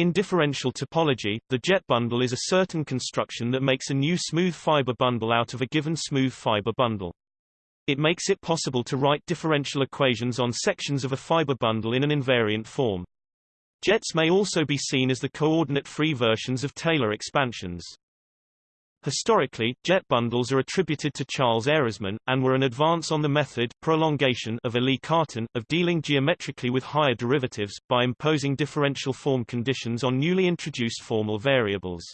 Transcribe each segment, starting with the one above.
In differential topology, the jet bundle is a certain construction that makes a new smooth fiber bundle out of a given smooth fiber bundle. It makes it possible to write differential equations on sections of a fiber bundle in an invariant form. Jets may also be seen as the coordinate-free versions of Taylor expansions. Historically, jet bundles are attributed to Charles Ehresmann, and were an advance on the method prolongation of Élie Cartan, of dealing geometrically with higher derivatives, by imposing differential form conditions on newly introduced formal variables.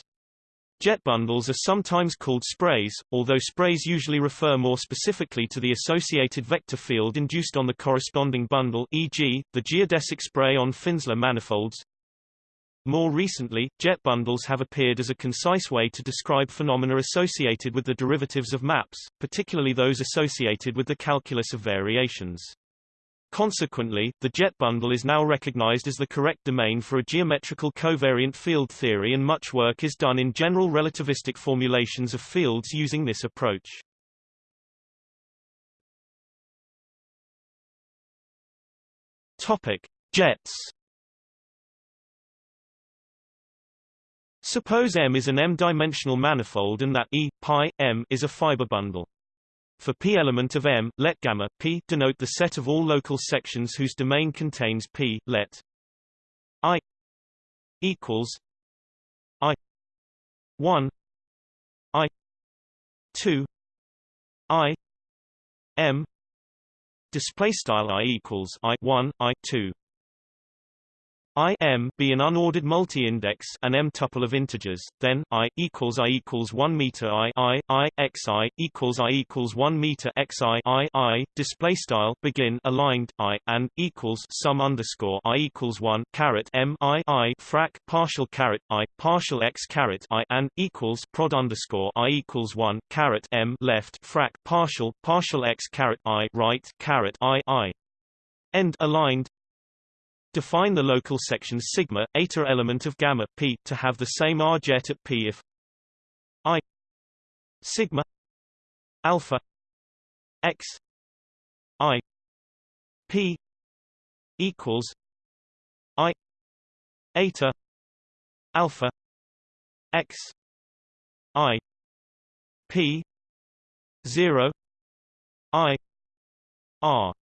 Jet bundles are sometimes called sprays, although sprays usually refer more specifically to the associated vector field induced on the corresponding bundle e.g., the geodesic spray on Finsler manifolds. More recently, jet bundles have appeared as a concise way to describe phenomena associated with the derivatives of maps, particularly those associated with the calculus of variations. Consequently, the jet bundle is now recognized as the correct domain for a geometrical covariant field theory and much work is done in general relativistic formulations of fields using this approach. Topic: Jets Suppose M is an M-dimensional manifold and that E, pi, M is a fiber bundle. For p element of M, let gamma p denote the set of all local sections whose domain contains p. Let I equals I one I two I M display style I equals I one I two I m be an unordered multi-index an m tuple of integers, then I equals I equals 1 meter I I I x I equals I equals 1 meter x I I I display style begin aligned I and equals sum underscore I equals 1 caret m I I frac partial caret I partial x caret I and equals prod underscore I equals 1 caret m left frac partial partial x caret I right caret I I. End aligned Define the local section sigma, eta element of gamma p to have the same R jet at p if I sigma alpha x I p equals I eta alpha x I p 0 I R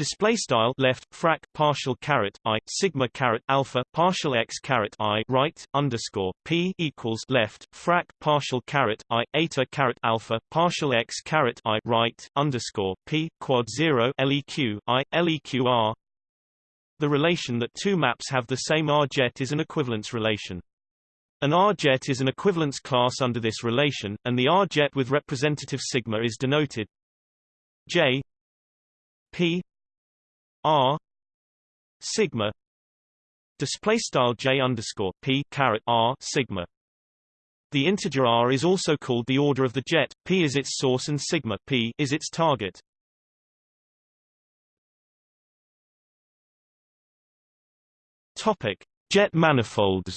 Display style left frac partial caret i sigma caret alpha partial x caret i right underscore p equals left frac partial caret i eta caret alpha partial x caret i right underscore p quad zero leq i leq r. The relation that two maps have the same R jet is an equivalence relation. An R jet is an equivalence class under this relation, and the R jet with representative sigma is denoted J P R sigma display style J underscore P caret R sigma the integer r is also called the order of the jet, p is its source and sigma p is its target. Topic: Jet manifolds.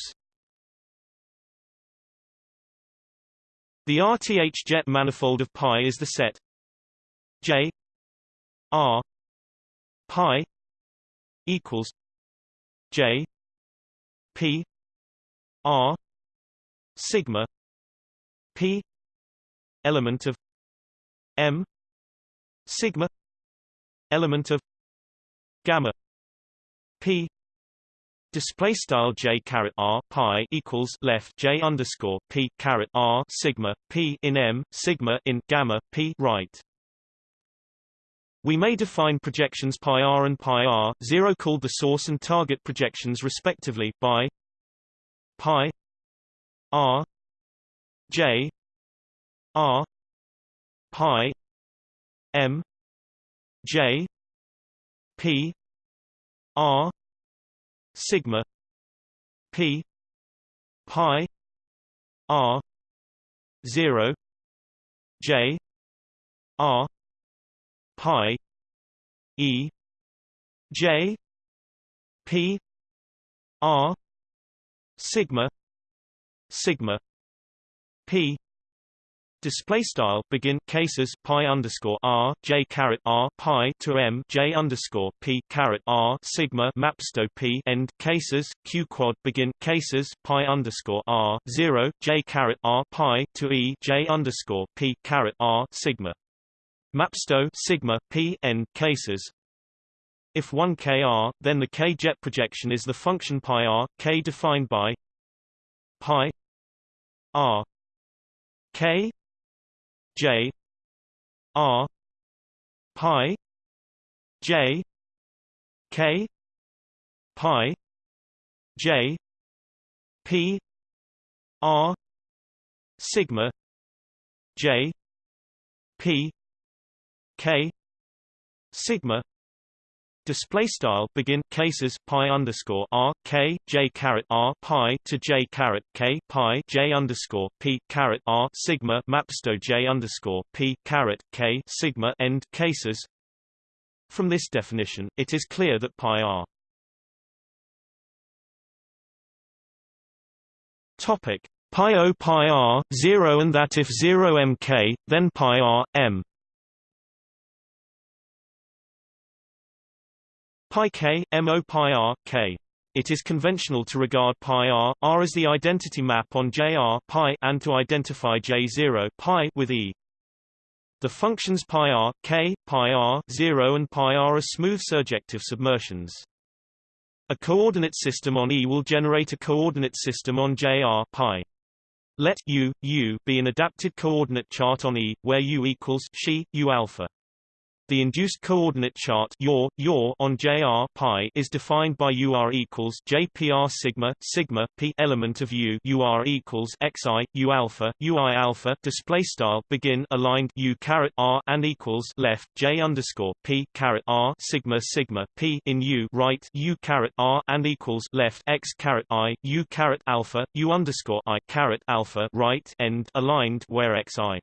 The RTH jet manifold of pi is the set J R pi equals J P R sigma P element of M sigma element of gamma P Display style j caret r pi equals left j underscore p caret r sigma p in m sigma in gamma p right. We may define projections pi r and pi r, 0 called the source and target projections respectively, by pi r j r pi m j p r sigma p pi r 0 j r pi e j p r sigma sigma p. Display style begin cases pi underscore r j caret r pi to m j underscore p caret r sigma mapsto p end cases q quad begin cases pi underscore r zero j caret r pi to e j underscore p caret r sigma mapsto sigma p n cases. If 1 kr, then the k jet projection is the function pi r k defined by pi r k J R pi J K pi J P R sigma J P K sigma Display style begin cases pi underscore r k j caret r pi to j caret k pi j underscore p caret r sigma mapsto j underscore p caret k sigma end cases. From this definition, it is clear that pi r. Topic. Pi o pi r zero and that if zero mk, then pi r m Pi k, mo pi r, k. It is conventional to regard pi r, r as the identity map on jr pi and to identify j0 pi with e. The functions pi r, k, pi r, 0 and pi r are smooth surjective submersions. A coordinate system on E will generate a coordinate system on JR pi. Let U, U be an adapted coordinate chart on E, where U equals she, U alpha. The induced coordinate chart your, your on JR pi is defined by UR equals JPR sigma sigma p element of U UR equals XI U alpha UI alpha display style begin aligned U caret R and equals left J underscore P caret R sigma sigma P in U right U caret R and equals left X caret I U caret alpha U underscore I caret alpha right end aligned where XI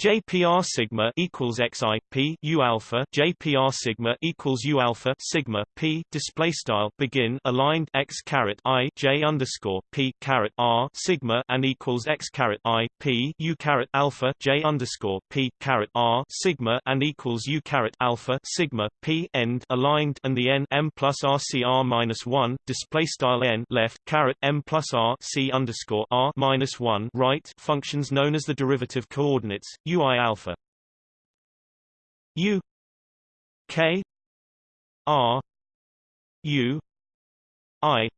JPR sigma equals xi p u alpha. JPR sigma equals u alpha sigma p. Display style begin aligned x caret i j underscore p caret r sigma and equals x caret i p u caret alpha. J underscore p caret r sigma and equals u caret alpha sigma p. End aligned and the n m plus r c r minus one. Display style n left caret m plus r c underscore r minus one. Right functions known as the derivative coordinates ui alpha. U. K. R. U. I.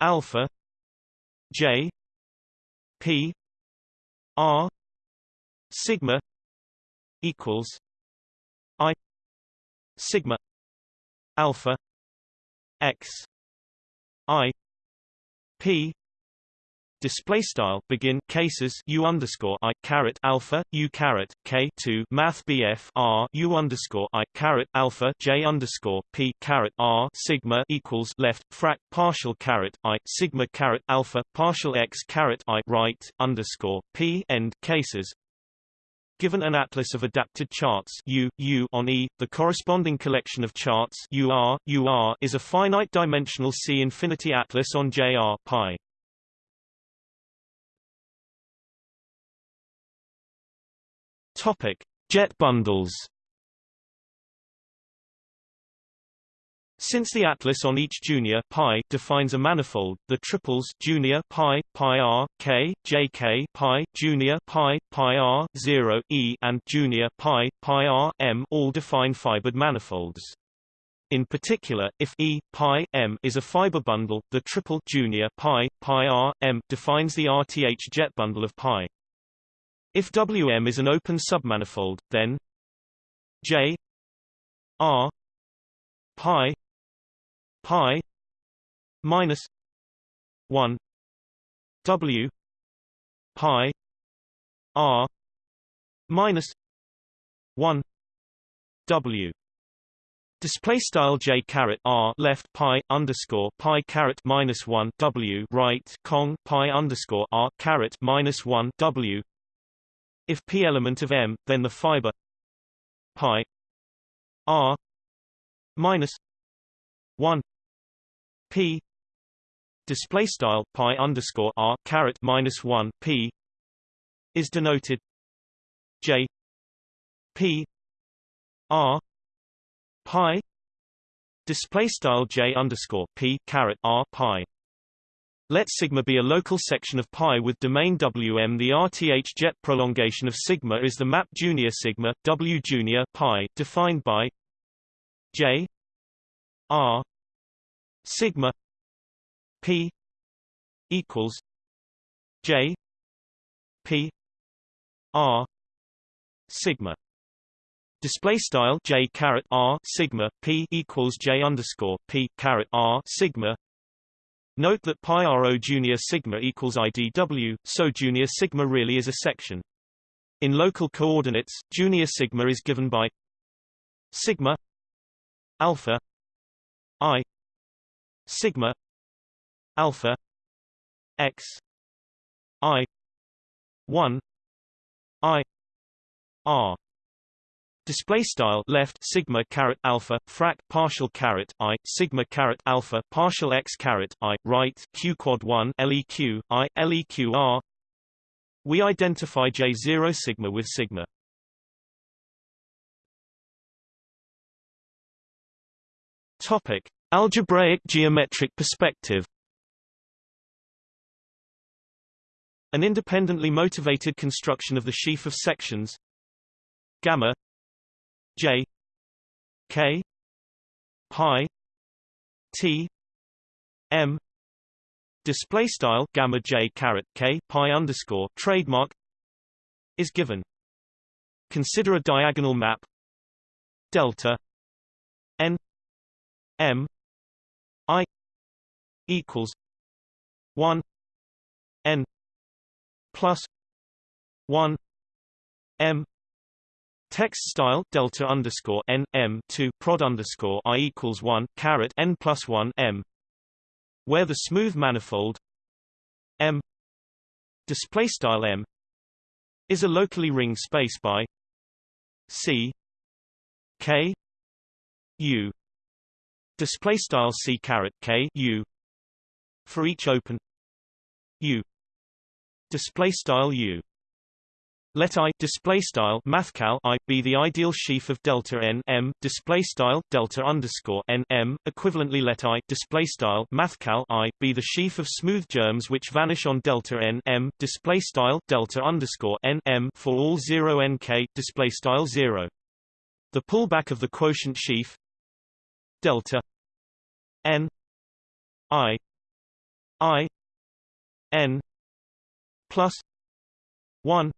Alpha. J. P. R. Sigma equals i sigma alpha x i p display style begin cases u underscore i caret alpha u caret k two math bf r u underscore i caret alpha j underscore p caret r sigma equals left frac partial caret i sigma caret alpha partial x caret i right underscore p end cases Given an atlas of adapted charts U, U on E, the corresponding collection of charts UR, UR is a finite-dimensional C-infinity atlas on JR pi. Topic: Jet bundles. Since the atlas on each junior pi defines a manifold, the triples junior pi, pi r, k, jk pi, junior pi, pi r, 0, e and junior pi, pi r, m all define fibered manifolds. In particular, if E pi m is a fiber bundle, the triple junior pi pi r m defines the RTH jet bundle of pi. If Wm is an open submanifold, then J R pi pi minus 1 W pi R minus 1 W. Display style j caret r left pi underscore pi caret minus one w right cong pi underscore r caret minus one w if p element of M, then the fiber pi r minus 1 p display style pi underscore r caret minus 1 p is denoted J P R pi display style J underscore P caret R pi let sigma be a local section of pi with domain Wm. The RTH jet prolongation of sigma is the map junior sigma W junior pi defined by J R sigma P equals J P R sigma Display style J caret R sigma P equals J underscore P caret R sigma Note that pi rho junior sigma equals IDW, so junior sigma really is a section. In local coordinates, junior sigma is given by sigma alpha i sigma alpha x i 1 i r Display style left sigma caret alpha frac partial caret i sigma caret alpha partial x caret i right q quad one leq i leq r. We identify J zero sigma with sigma. Topic: Algebraic geometric perspective. An independently motivated construction of the sheaf of sections gamma J K pi T M display style gamma J caret K pi underscore trademark is given. Consider a diagonal map delta n m i equals 1 n plus 1 m Text style delta underscore n m two prod underscore i equals one caret n plus one m, where the smooth manifold m display style m is a locally ring space by c k u display style c caret k u for each open u display style u let I display style mathcal I be the ideal sheaf of delta n m display style delta underscore n m. Equivalently, let I display style mathcal I be the sheaf of smooth germs which vanish on delta n m display style delta underscore n m for all zero nk display style zero. The pullback of the quotient sheaf delta n i i n plus one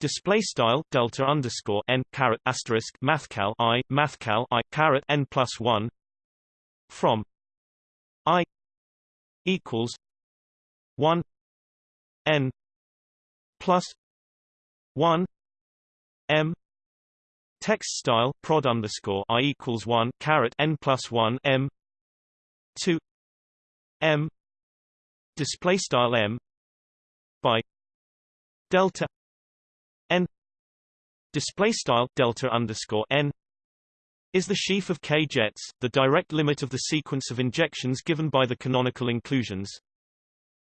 Display style delta underscore n caret asterisk mathcal i mathcal i caret n plus one from i equals one n plus one m. Text style prod underscore i equals one caret n plus one m two m. Display style m by delta n display style delta underscore n is the sheaf of K jets, the direct limit of the sequence of injections given by the canonical inclusions.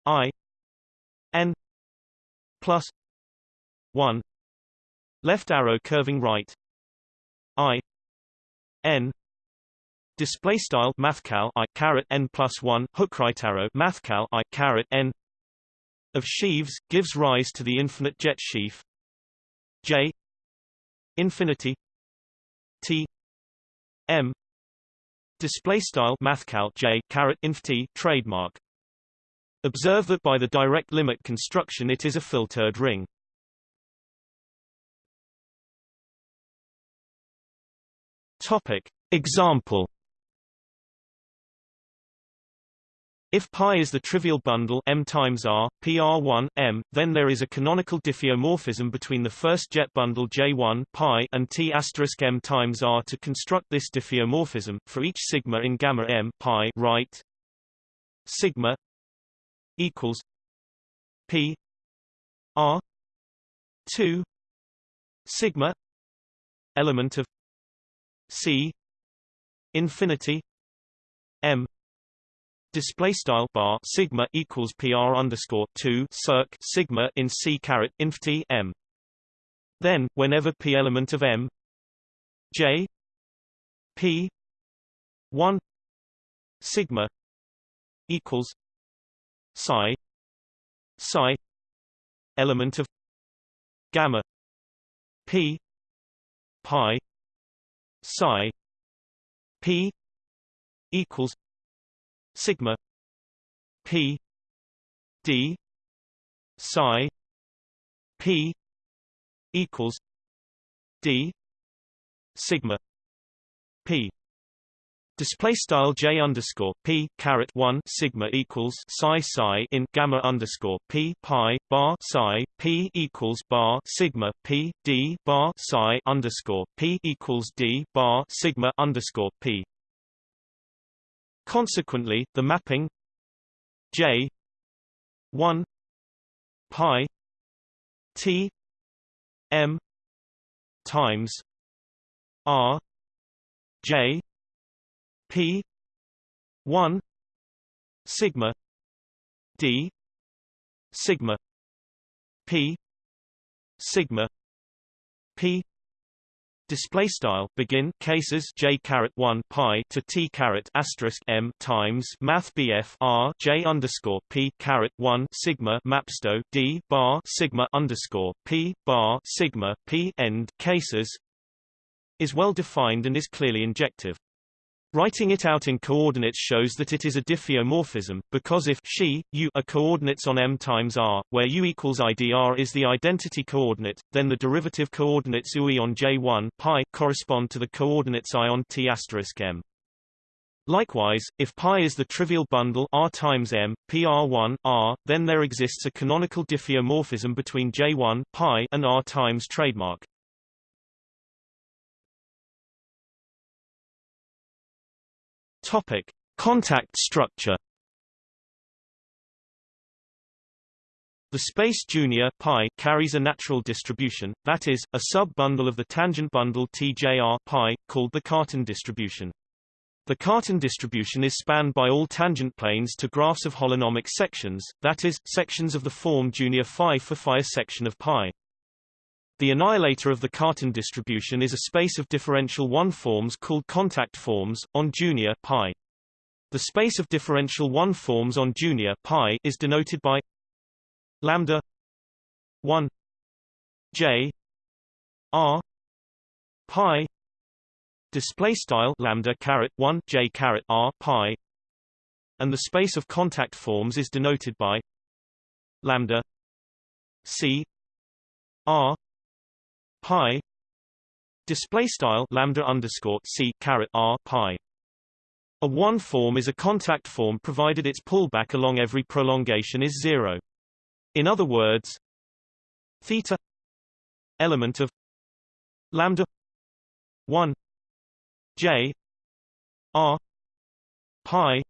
I n plus 1 left arrow curving right. I n display style mathcal I caret n plus 1 hook right arrow mathcal I caret n of sheaves gives rise to the infinite jet sheaf J infinity T M display style mathcal J caret inf T trademark Observe that by the direct limit construction it is a filtered ring. Topic Example If pi is the trivial bundle m times r, pr1, m, then there is a canonical diffeomorphism between the first jet bundle j1 pi and t asterisk m times r to construct this diffeomorphism for each sigma in gamma m pi right? Sigma equals p r 2 sigma element of c infinity m display style bar sigma equals pr underscore 2 circ sigma in c caret inf t m. Then whenever p element of m j p 1 sigma equals psi psi element of gamma p pi psi p equals sigma p d psi p equals d sigma p Display style j underscore p caret one sigma equals psi psi in gamma underscore p pi bar psi p equals bar sigma p d bar psi underscore p equals d bar sigma underscore p. Consequently, the mapping j one pi t m times r j P one sigma D sigma P sigma P display style begin cases j caret 1 pi to t caret asterisk m times math bf r j underscore p caret 1 sigma mapsto d bar sigma underscore p bar sigma p end cases is well defined and is clearly injective Writing it out in coordinates shows that it is a diffeomorphism, because if xi, u are coordinates on m times r, where u equals idr is the identity coordinate, then the derivative coordinates ui on j1 pi correspond to the coordinates i on t m. Likewise, if pi is the trivial bundle r times m, pr1 r, then there exists a canonical diffeomorphism between j1 pi and r times trademark. Topic: Contact structure. The space junior pi carries a natural distribution, that is, a sub-bundle of the tangent bundle TJR pi, called the Cartan distribution. The Cartan distribution is spanned by all tangent planes to graphs of holonomic sections, that is, sections of the form junior phi for phi a section of pi. The annihilator of the Cartan distribution is a space of differential one forms called contact forms, on junior pi. The space of differential one forms on junior pi is denoted by lambda 1 j r pi display style lambda caret 1 j caret r pi and the space of contact forms is denoted by lambda c r pi display style lambda underscore c caret r pi. A one form is a contact form provided its pullback along every prolongation is zero. In other words, theta element of lambda 1 j r pi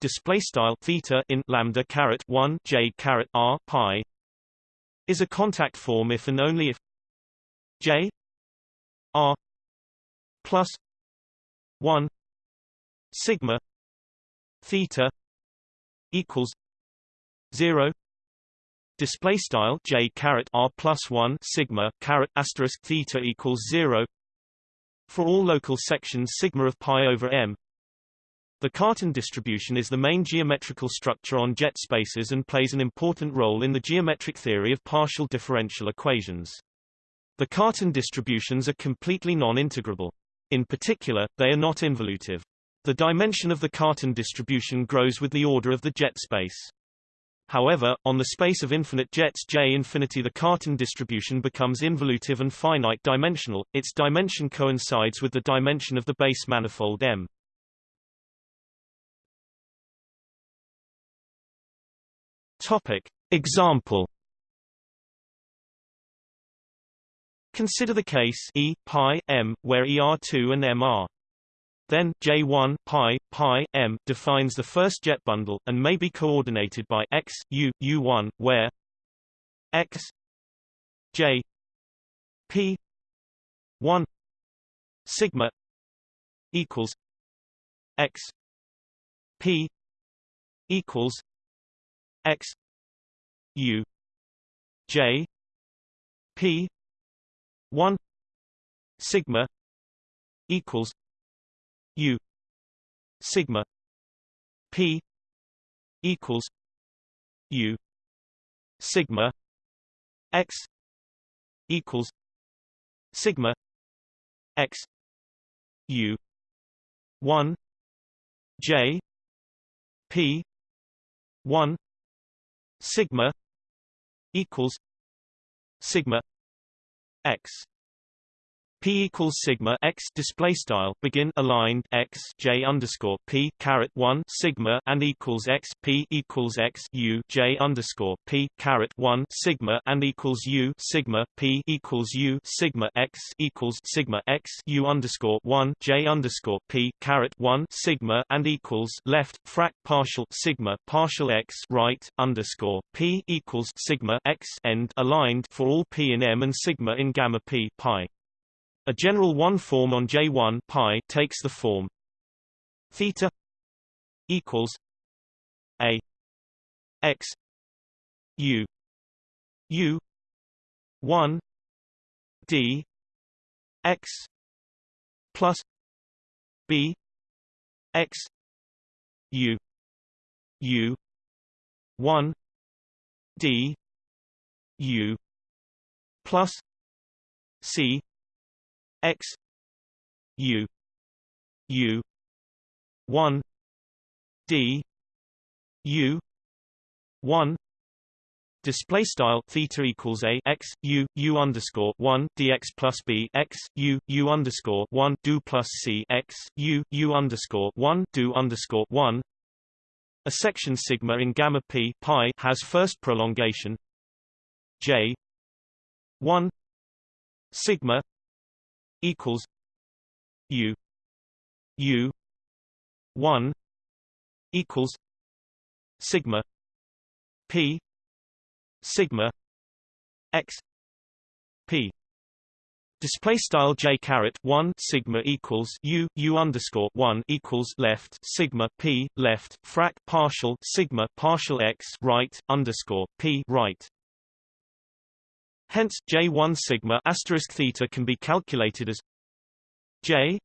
display style theta in lambda caret 1 j caret r pi is a contact form if and only if J R plus one sigma theta equals zero display style j caret r plus 1 sigma caret asterisk theta equals 0 for all local sections sigma of pi over m. The Cartan distribution is the main geometrical structure on jet spaces and plays an important role in the geometric theory of partial differential equations the Cartan distributions are completely non-integrable. In particular, they are not involutive. The dimension of the Cartan distribution grows with the order of the jet space. However, on the space of infinite jets J infinity the Cartan distribution becomes involutive and finite dimensional, its dimension coincides with the dimension of the base manifold M. Topic. Example Consider the case E pi m where ER2 and M are. Then J1 pi pi m defines the first jet bundle and may be coordinated by x u u1 where x j p 1 sigma equals x p equals x u j p 1 sigma equals u sigma p equals u sigma x equals sigma x u 1 j p 1 sigma equals sigma x P equals sigma x display style begin aligned x j underscore P caret one sigma and equals x P equals x U j underscore P caret one sigma and equals U sigma P equals U sigma x equals sigma x U underscore one j underscore P caret one sigma and equals left frac partial sigma partial x right underscore P equals sigma x end aligned for all P in M and sigma in gamma P pi. A general one form on J1 pi takes the form theta equals a x u u 1 d x plus b x u u 1 d u plus c x u u 1 d u 1 Display style theta equals a x u u underscore one dx plus b x u u underscore one do plus c x u u underscore one do underscore one. A section sigma in gamma p pi has first prolongation j one sigma equals U U one equals sigma P sigma X P. Display style j caret one sigma equals u u underscore one equals left sigma p left frac partial sigma partial x right underscore p right Hence, J1 sigma asterisk theta can be calculated as J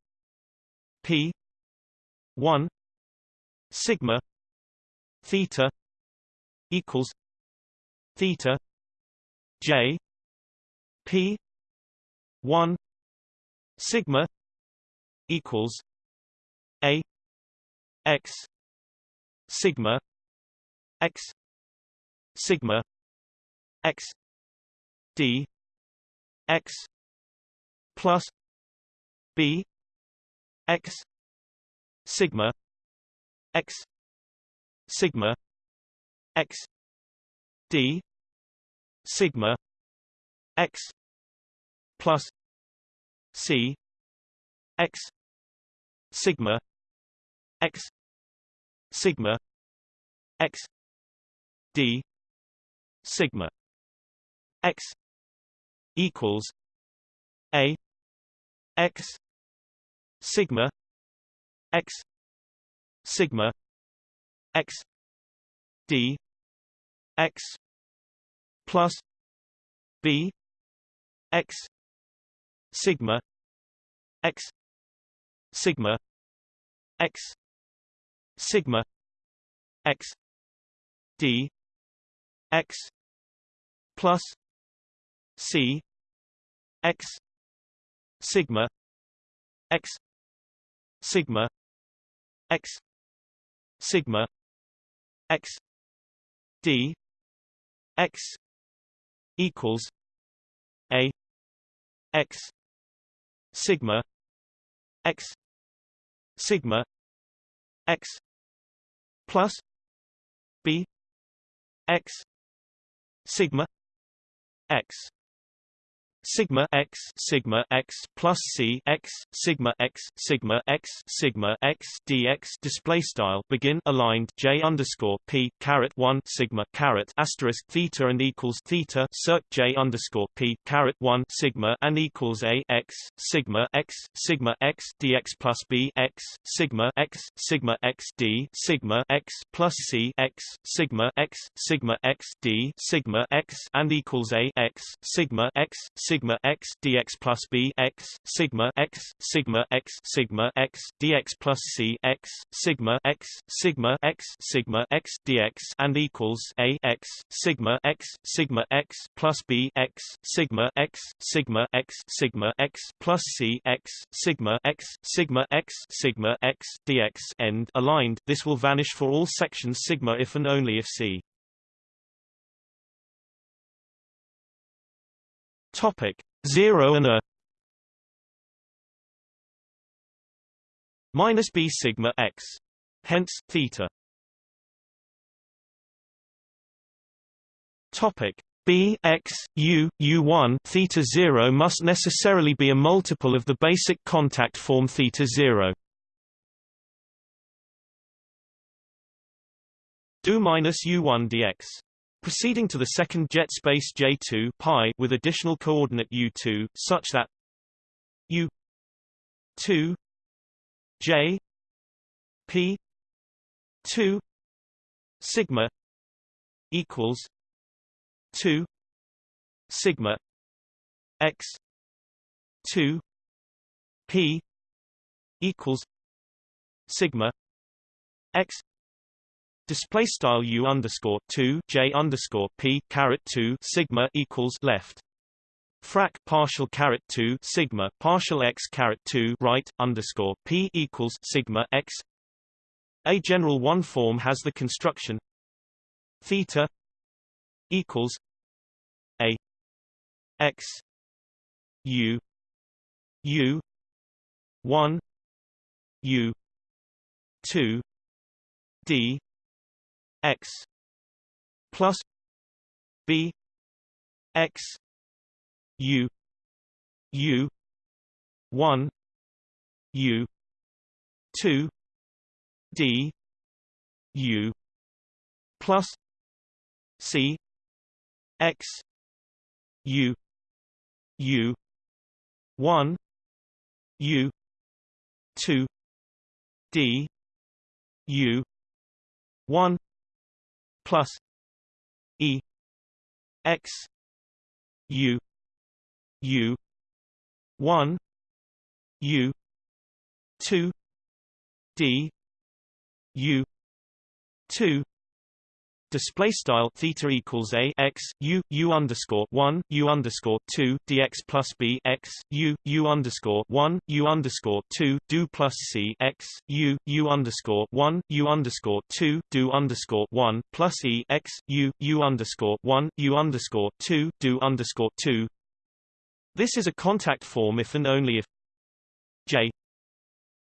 P 1 sigma theta equals theta J P 1 sigma equals A X sigma X sigma X d x plus b x sigma x sigma x d sigma x plus c x sigma x sigma x d sigma x equals a x sigma x sigma x d x plus b x sigma x sigma x sigma x d x plus c x sigma x sigma x sigma x d x equals a x sigma x sigma x plus b x sigma x sigma x sigma x plus c x sigma x sigma x sigma x dx display style begin aligned j underscore p caret one sigma caret asterisk theta and equals theta circ j underscore p caret one sigma and equals a x sigma x sigma x dx plus b x sigma x sigma x d sigma x plus c x sigma x sigma x d sigma x and equals a x sigma x sigma x dx plus b x sigma x sigma x sigma x dx plus c x sigma x sigma x sigma x dx and equals a x sigma x sigma x plus b x sigma x sigma x sigma x plus c x sigma x sigma x sigma x dx end aligned this will vanish for all sections sigma if and only if c Topic 0 and a minus b sigma x. Hence theta. Topic b x u u1 theta 0 must necessarily be a multiple of the basic contact form theta 0. do minus u1 dx proceeding to the second jet space J2 pi with additional coordinate U2 such that U2 J P 2 sigma equals 2 sigma x 2 p equals sigma x Display style u underscore two j underscore p caret two sigma equals left. Frac partial caret two sigma partial x caret two right underscore p equals sigma x. A general one form has the construction theta equals a x u u one u two d x plus b x u u 1 u 2 d u plus c x u u 1 u 2 d u 1 plus E X U U one U two D U two Display style theta equals a x u u underscore one u underscore two dx plus b x u u underscore one u underscore two do plus c x u u underscore one u underscore two do underscore one plus e x u u underscore one u underscore two do underscore two. This is a contact form if and only if j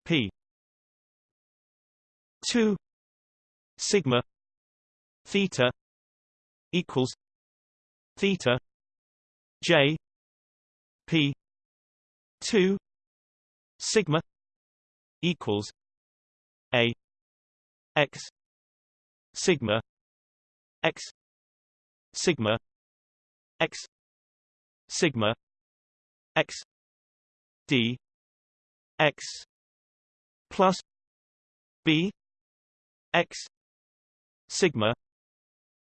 p two sigma theta equals theta j p 2 sigma equals a x sigma x sigma x sigma x d x plus b x sigma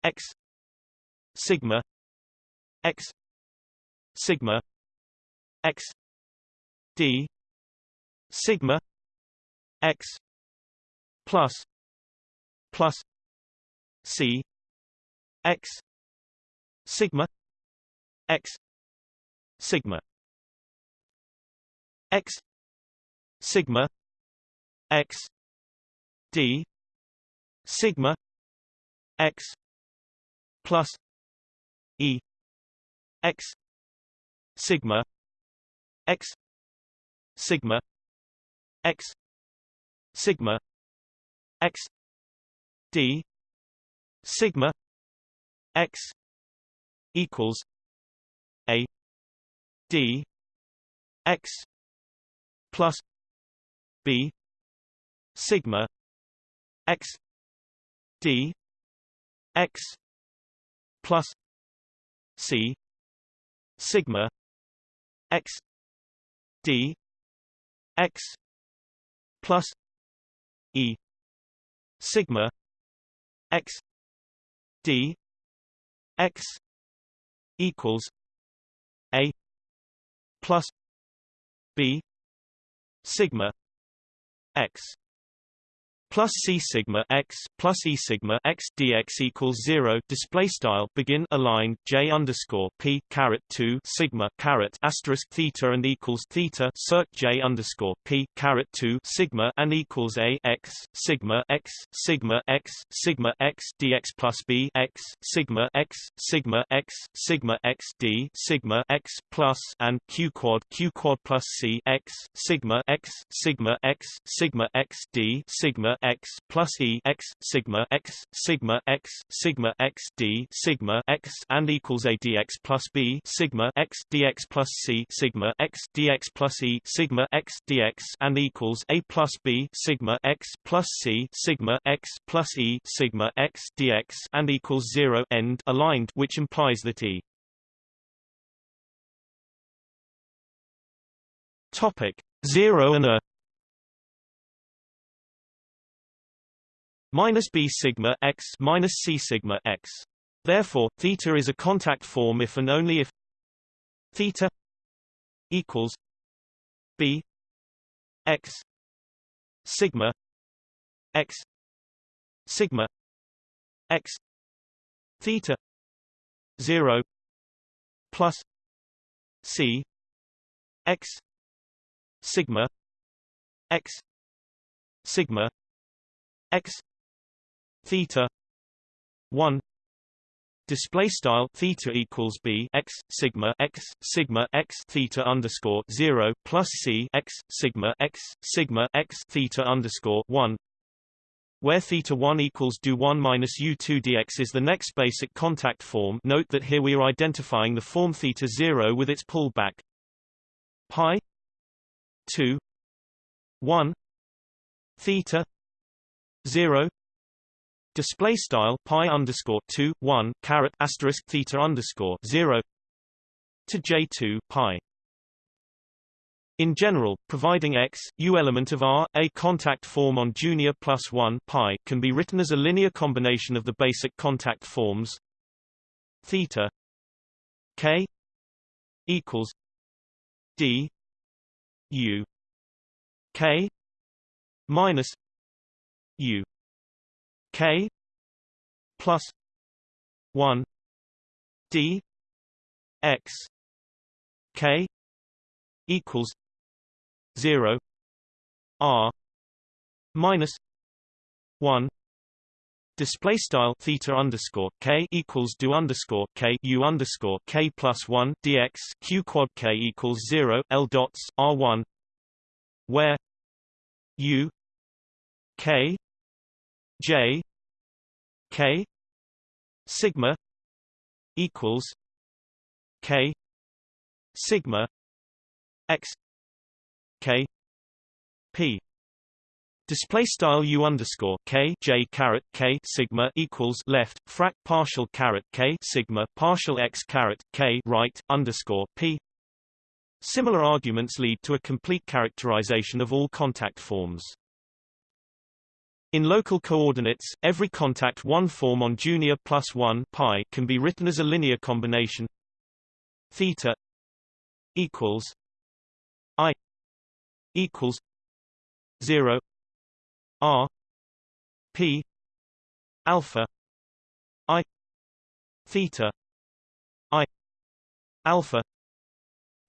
x sigma x sigma x d sigma x plus plus c x sigma x sigma x sigma x d sigma x plus E X sigma X sigma X sigma X D sigma X equals A d x plus b sigma x d x plus c sigma x d x plus e sigma x d x equals a plus b sigma x plus c sigma x plus e sigma x dx equals zero. Display style begin align j underscore p caret two sigma caret asterisk theta and equals theta circ j underscore p caret two sigma and equals a x sigma x sigma x sigma x dx plus b x sigma x sigma x sigma x d sigma x plus and q quad q quad plus c x sigma x sigma x sigma x d sigma x plus e x sigma x sigma x sigma x d sigma x and equals a dx plus b sigma x dx plus c sigma x dx plus e sigma x dx and equals a plus b sigma x plus c sigma x plus e sigma x dx and equals zero end aligned, which implies that e. Topic 0 and a minus b sigma x minus c sigma x. Therefore, theta is a contact form if and only if theta equals b x sigma x sigma x theta 0 plus c x sigma x sigma x theta 1 display style theta equals b x sigma x sigma x theta underscore 0 plus c x sigma x sigma x theta underscore 1 where theta 1 equals do 1 minus u2 dx is the next basic contact form. Note that here we are identifying the form theta 0 with its pullback. Pi 2 1 theta 0 display style pi underscore 2 1 caret asterisk theta underscore 0 to j2 pi. In general, providing x, u element of R, a contact form on junior plus 1 pi can be written as a linear combination of the basic contact forms theta k equals d u k minus u k plus 1 d x k equals 0 r minus 1 Display style theta underscore k equals do underscore k u underscore k plus one dx q quad k equals zero l dots r one, where u k j k sigma equals k sigma x k p Display style u underscore k j caret k sigma equals left frac partial caret k sigma partial x caret k right underscore p. Similar arguments lead to a complete characterization of all contact forms. In local coordinates, every contact 1 form on junior plus 1 pi can be written as a linear combination. Theta equals i equals 0 r p alpha i theta i alpha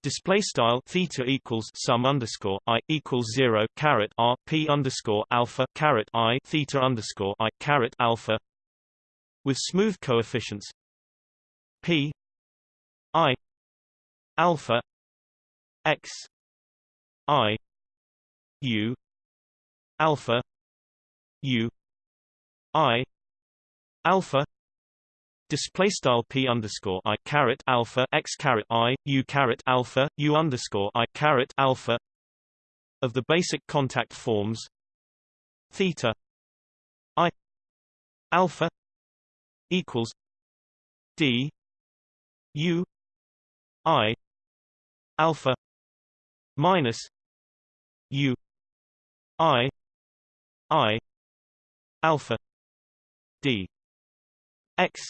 Display style theta equals sum underscore i equals zero caret r p underscore alpha caret i theta underscore i caret alpha with smooth coefficients p i alpha x i u alpha u i alpha display style p underscore i caret alpha x caret i u caret alpha u underscore i caret alpha of the basic contact forms theta i alpha equals d u i alpha minus u i i alpha d x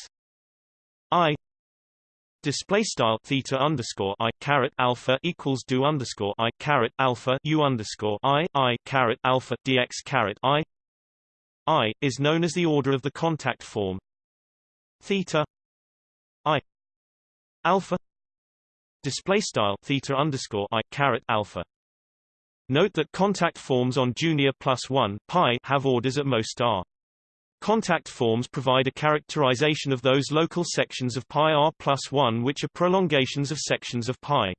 i display style theta underscore i caret alpha equals do underscore i caret alpha u underscore i i caret alpha dx caret i i is known as the order of the contact form. Theta i alpha display style theta underscore i caret alpha. Note that contact forms on junior plus 1 pi have orders at most r Contact forms provide a characterization of those local sections of pi r plus 1 which are prolongations of sections of pi.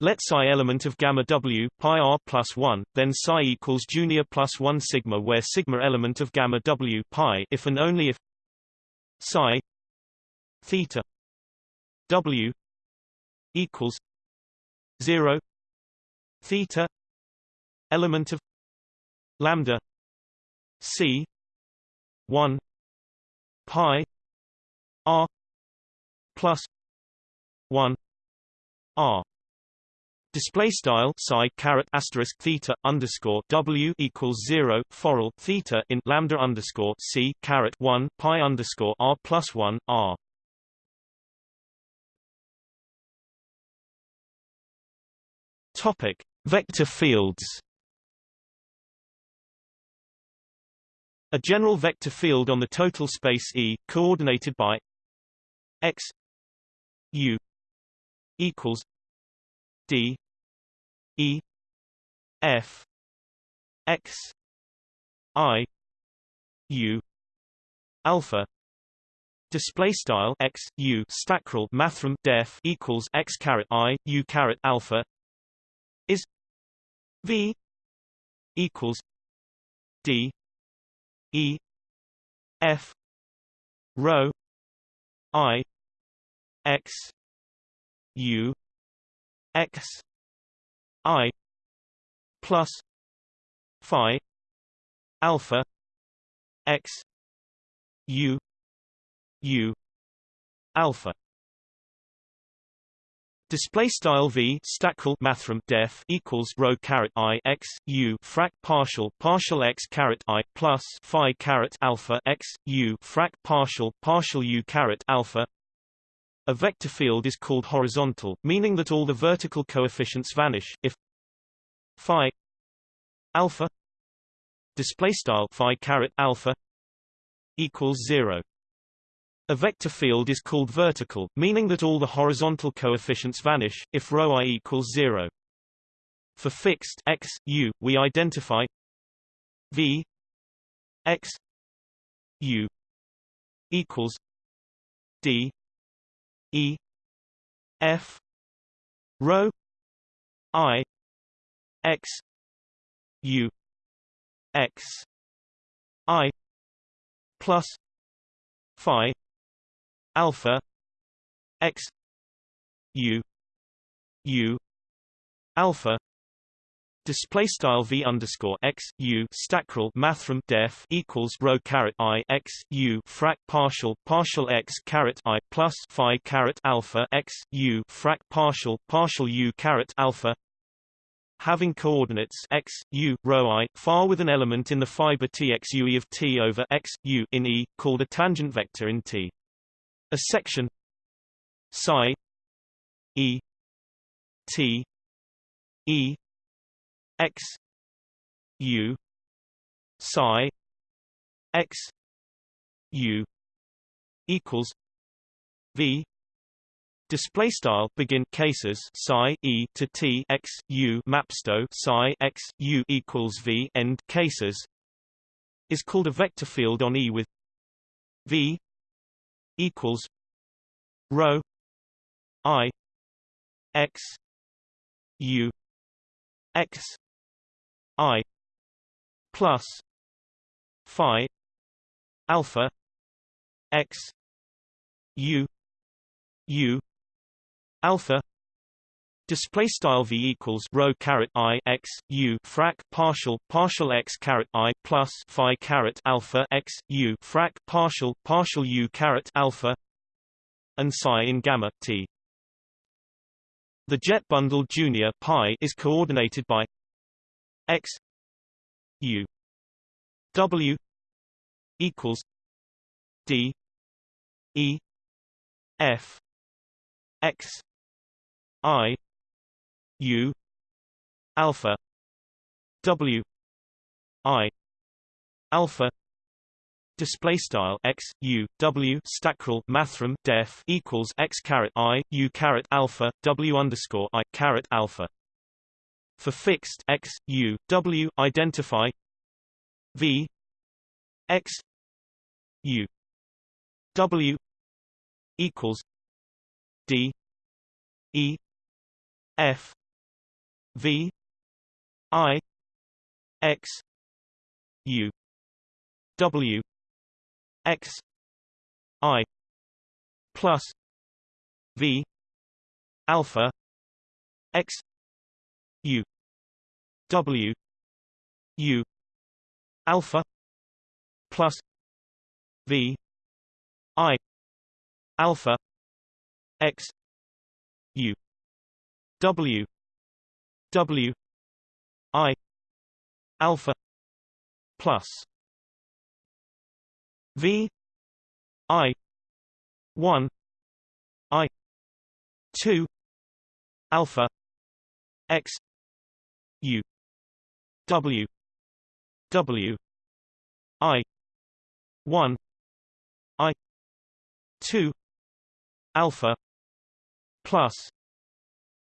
Let psi element of gamma w pi r plus 1, then psi equals junior plus 1 sigma where sigma element of gamma w pi if and only if psi theta w equals 0 theta element of lambda c 1 pi r plus 1 r Display style psi caret asterisk theta underscore w equals zero foral theta in lambda underscore c caret one pi underscore r plus one r. Topic: Vector fields. A general vector field on the total space E, coordinated by x u equals d e f x i u alpha display style x u stackrel mathrm def equals x caret i u caret alpha is v equals d E F rho I X U X I plus Phi alpha X U U alpha Display style v stackrel mathrm def equals rho caret i x u frac partial partial x caret i plus phi caret alpha x u frac partial partial u caret alpha. A vector field is called horizontal, meaning that all the vertical coefficients vanish if phi alpha display style phi caret alpha equals zero. A vector field is called vertical, meaning that all the horizontal coefficients vanish, if rho i equals 0. For fixed x, u, we identify v x u equals d e f rho i x u x i plus phi alpha x u u alpha display style v underscore x u stackrel mathrm def equals rho caret i x u frac partial partial x caret i plus phi caret alpha x u frac partial partial u caret alpha. Having coordinates x u rho i far with an element in the fiber tx u e of t over x u in e called a tangent vector in t a section psi e t e x u psi x u equals v. Display style begin cases psi e to t x u mapsto psi x u equals v end cases is called a vector field on E with v equals rho i x u x i plus phi alpha x u u alpha display style v equals rho caret i x u frac partial partial x caret i plus phi caret alpha x u frac partial partial u caret alpha and psi in gamma t. The jet bundle junior pi is coordinated by x u w equals d e f x i u alpha w i alpha display style x u w stackrel mathrm def equals x caret i u caret alpha w underscore i caret alpha. For fixed x u w identify v x u w equals d e f V I X U W X I plus V alpha X U W U alpha plus V I alpha X U W W I alpha plus V I one I two alpha X U W W I one I two alpha plus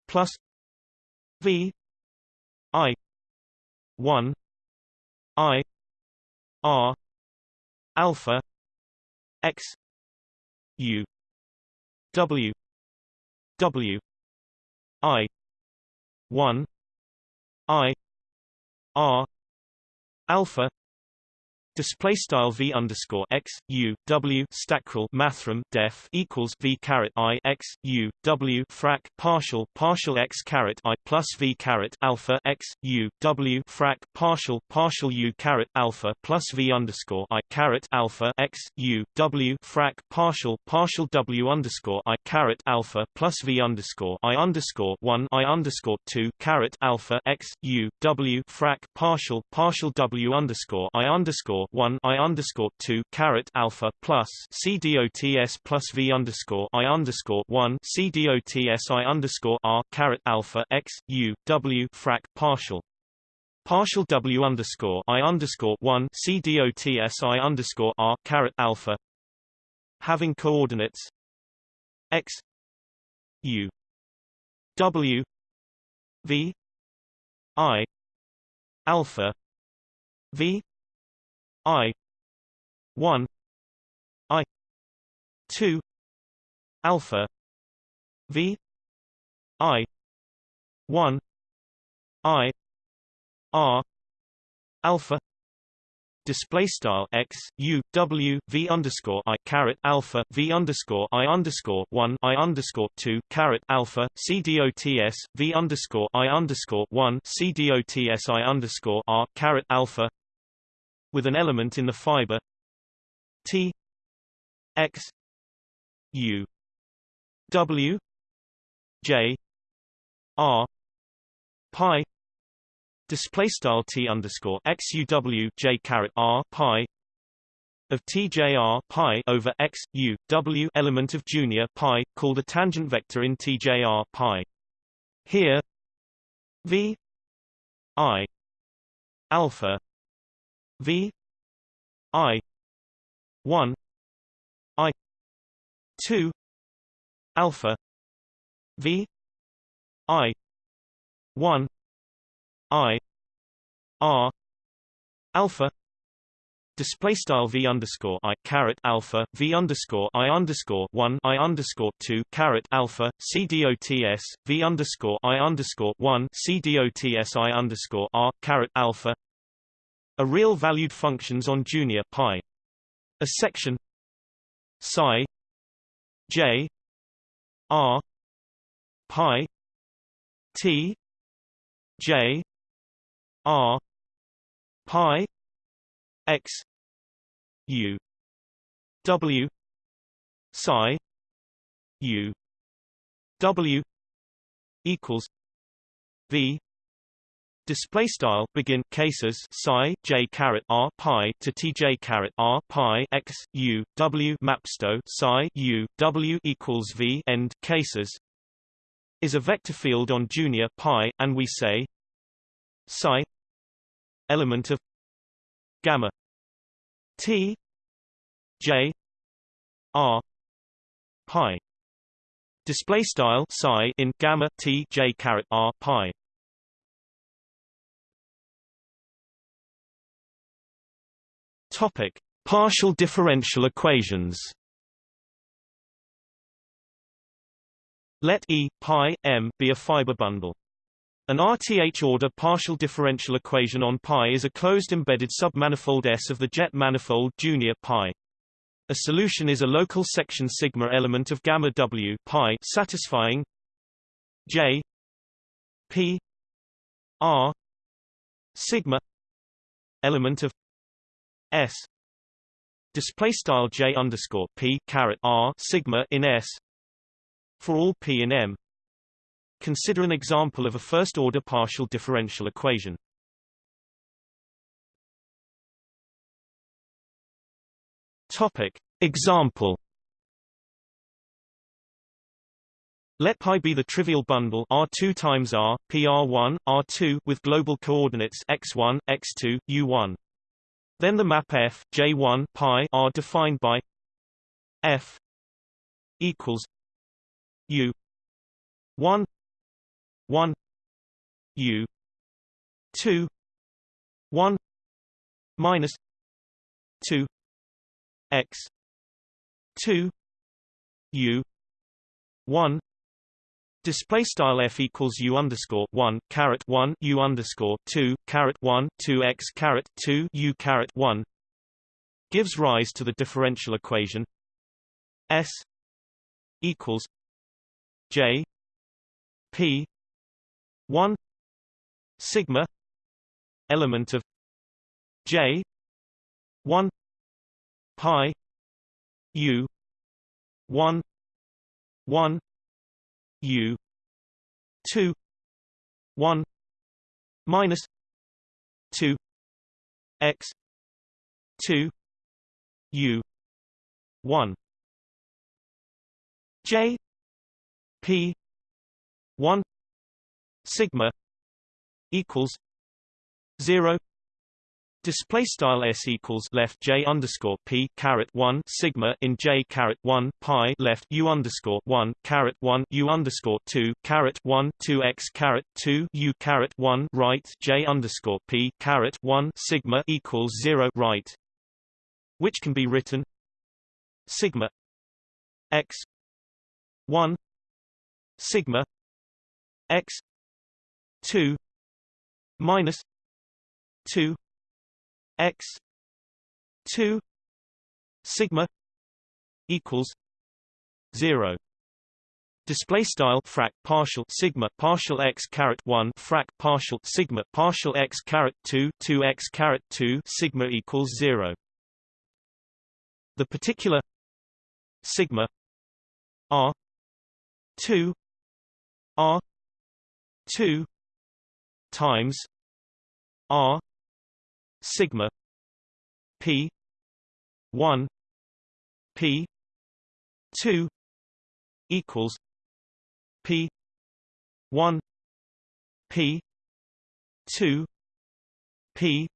plus V I one I R alpha X U W W I one I R alpha Display style v underscore x u w stackrel mathrm def equals v caret i x u w frac partial partial x caret i plus v caret alpha x u w frac partial partial u caret alpha plus v underscore i caret alpha x u w frac partial partial w underscore i caret alpha plus v underscore i underscore one i underscore two caret alpha x u w frac partial partial w underscore i underscore one I underscore two caret alpha plus C dots plus V underscore I underscore one C dots I underscore R caret alpha x U W frac partial. Partial W underscore I underscore one C dots I underscore R caret alpha. Having coordinates. X U W V I alpha V I one I two alpha V I one I R alpha display style x u w v underscore i caret alpha v underscore i underscore one i underscore two caret alpha c dots v underscore i underscore one c dots i underscore r caret alpha with an element in the fiber. T X U W J R pi display style T underscore X U W J caret R pi of TJR pi over X U W element of junior pi called a tangent vector in TJR pi. Here V I alpha V I one I two alpha V I one I R alpha display style v underscore i caret alpha v underscore i underscore one i underscore two caret alpha c underscore i underscore one c underscore r caret alpha a real valued functions on junior pi. A section psi J R pi T J R pi X U W psi U W equals V Display style begin cases psi j caret r pi to tj caret r pi x u w mapsto psi u w equals v end cases is a vector field on junior pi, and we say psi element of gamma t j r pi. Display style psi in gamma t j caret r pi topic partial differential equations Let E pi m be a fiber bundle. An RTH-order partial differential equation on pi is a closed embedded submanifold S of the jet manifold junior pi. A solution is a local section sigma element of gamma W pi satisfying J P R sigma element of S display style J underscore P caret R sigma in S for all p and m. Consider an example of a first-order partial differential equation. Topic. Example Let pi be the trivial bundle R2 times R, PR1, R2 with global coordinates x1, x2, u1. Then the map F, J1 pi are defined by F equals U one one U two one minus two X two U one Display style f equals u underscore one caret one u underscore two caret one two x caret two u caret one gives rise to the differential equation s equals J P one sigma element of J one pi U one one U two one minus two X two U one. J P one sigma equals zero Display style s equals left j underscore p caret one sigma in j caret one pi left u underscore one caret one u underscore two caret one two x caret two u caret one right j underscore p caret one sigma equals zero right, which can be written sigma x one sigma x 2 minus 2 x 2 sigma equals 0 Display style frac partial sigma partial x caret one frac partial sigma partial x caret two two x caret two sigma equals zero. The particular sigma r two R two times R sigma P one P two equals P one P two P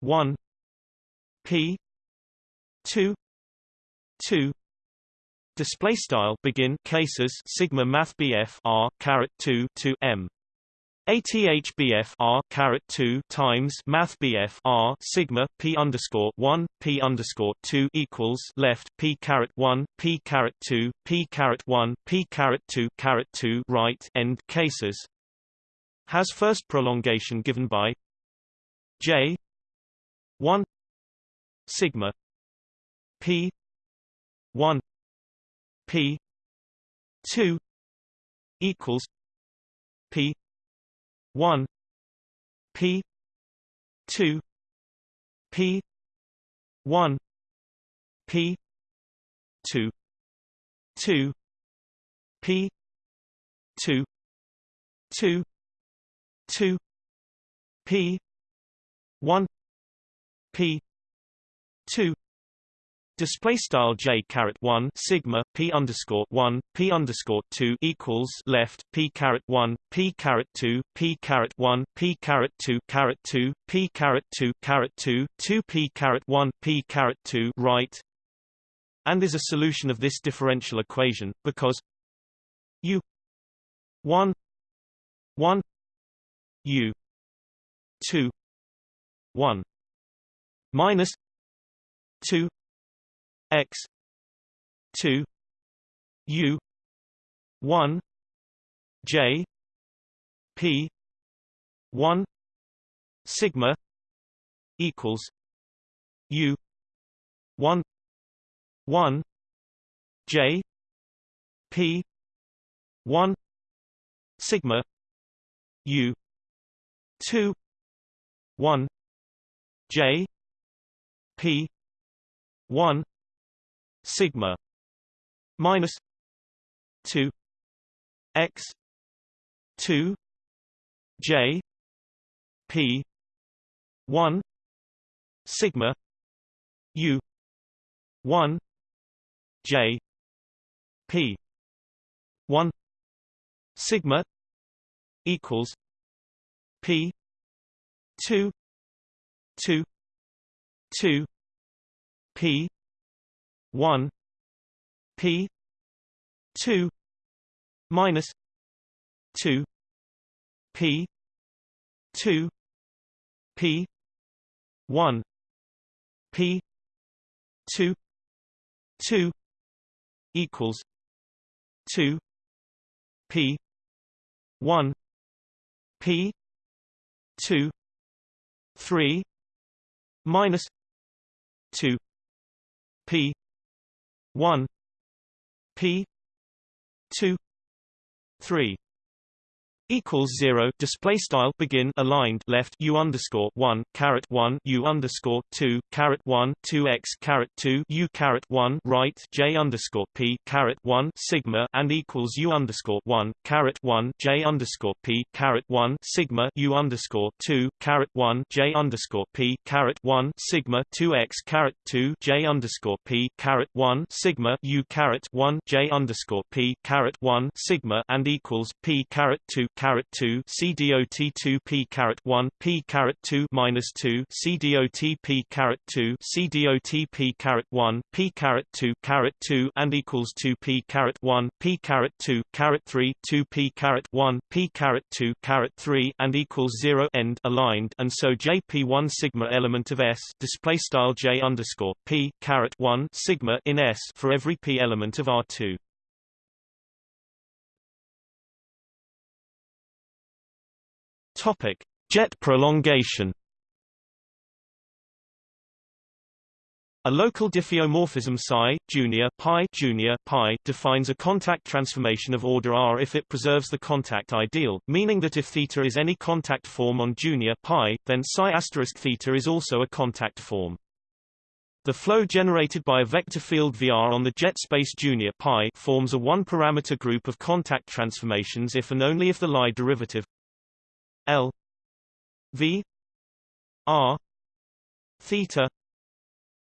one P two two Display style begin cases sigma math BF R caret two to M. ATH R caret two times Math BF R sigma P underscore one P underscore two equals left P caret one P caret two P caret one P caret two caret two right end cases. Has first prolongation given by J one sigma P one P two equals P one P two P one P two two P two two two P one P two Display style j caret one sigma p underscore one p underscore two equals left p caret one p caret two p caret one p caret two caret two p caret two caret two two p caret one p caret two right, and is a solution of this differential equation because u one one u two one minus two x 2 u 1 j p 1 sigma equals u 1 1 j p 1 sigma u 2 1 j p 1 sigma minus 2 x 2 j p 1 sigma u 1 j p 1 sigma equals p 2 2 2 p 1 p 2 minus 2 p 2 p 1 p 2 2 equals 2 p 1 p 2 3 minus 2 p 1 p 2 3 equals zero display style begin aligned left u underscore one caret one u underscore two caret one two x caret two u caret one right j underscore p caret one sigma and equals u underscore one caret one j underscore p caret one sigma u underscore two caret one j underscore p caret one sigma two x caret two j underscore p caret one sigma u caret one j underscore p caret one sigma and equals p caret two caret 2 CDOT 2 P caret 1 P caret 2 minus 2 CDOT P caret 2 CDOT P caret 1 P caret 2 caret 2 and equals 2 P caret 1 P caret 2 caret 3 2 P caret 1 P caret 2 caret 3 and equals 0 end aligned and so JP1 sigma element of S display style J underscore P caret 1 sigma in S for every P element of R2 Topic: Jet prolongation. A local diffeomorphism psi junior pi junior pi defines a contact transformation of order R if it preserves the contact ideal, meaning that if theta is any contact form on junior pi, then psi asterisk theta is also a contact form. The flow generated by a vector field VR on the jet space junior pi forms a one-parameter group of contact transformations if and only if the Lie derivative L V R theta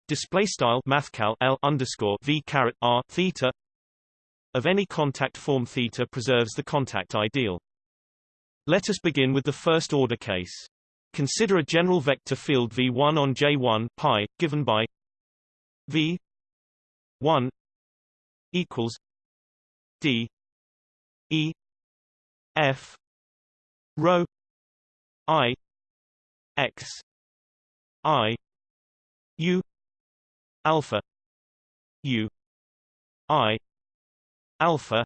display style mathcal L underscore V caret R theta of any contact form theta preserves the contact ideal. Let us begin with the first order case. Consider a general vector field V1 on J1 pi given by V 1 equals D E F rho I X I U alpha U I alpha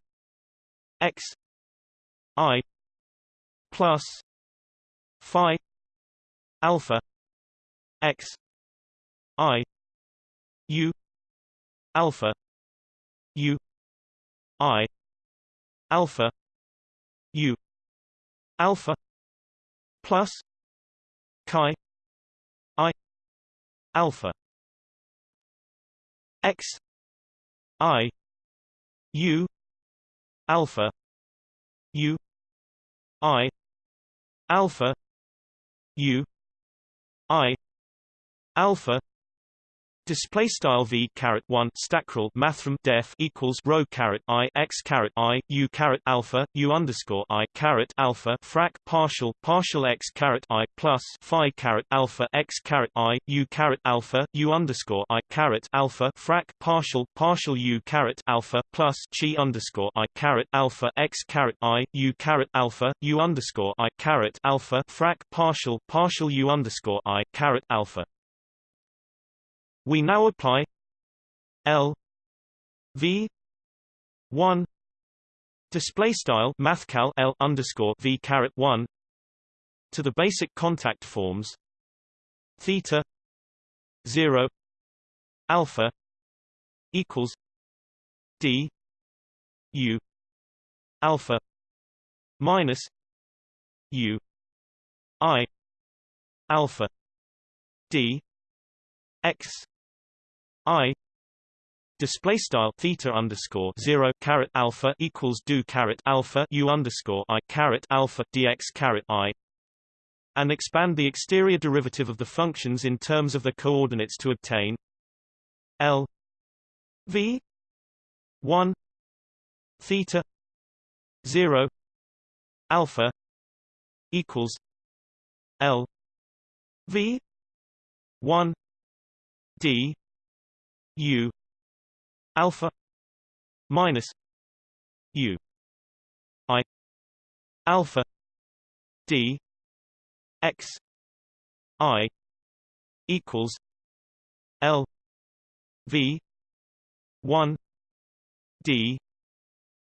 X I plus Phi alpha X I U alpha U I alpha U alpha plus chi I alpha X I U alpha U I alpha U I alpha Display style v caret one stackrel mathrm def equals rho caret i x caret i u caret alpha u underscore i caret alpha frac partial partial x caret i plus phi caret alpha x caret i u caret alpha u underscore i caret alpha frac partial partial u caret alpha plus chi underscore i caret alpha x caret i u caret alpha u underscore i caret alpha frac partial partial u underscore i caret alpha we now apply L V one display style mathcal L underscore V caret one to the basic contact forms theta zero alpha equals D U alpha minus U I alpha D X I display style theta underscore zero caret alpha equals do caret alpha u underscore i caret alpha dx caret i and expand the exterior derivative of the functions in terms of the coordinates to obtain L V one theta zero alpha equals L V one D U alpha minus U I alpha D X I equals L V one D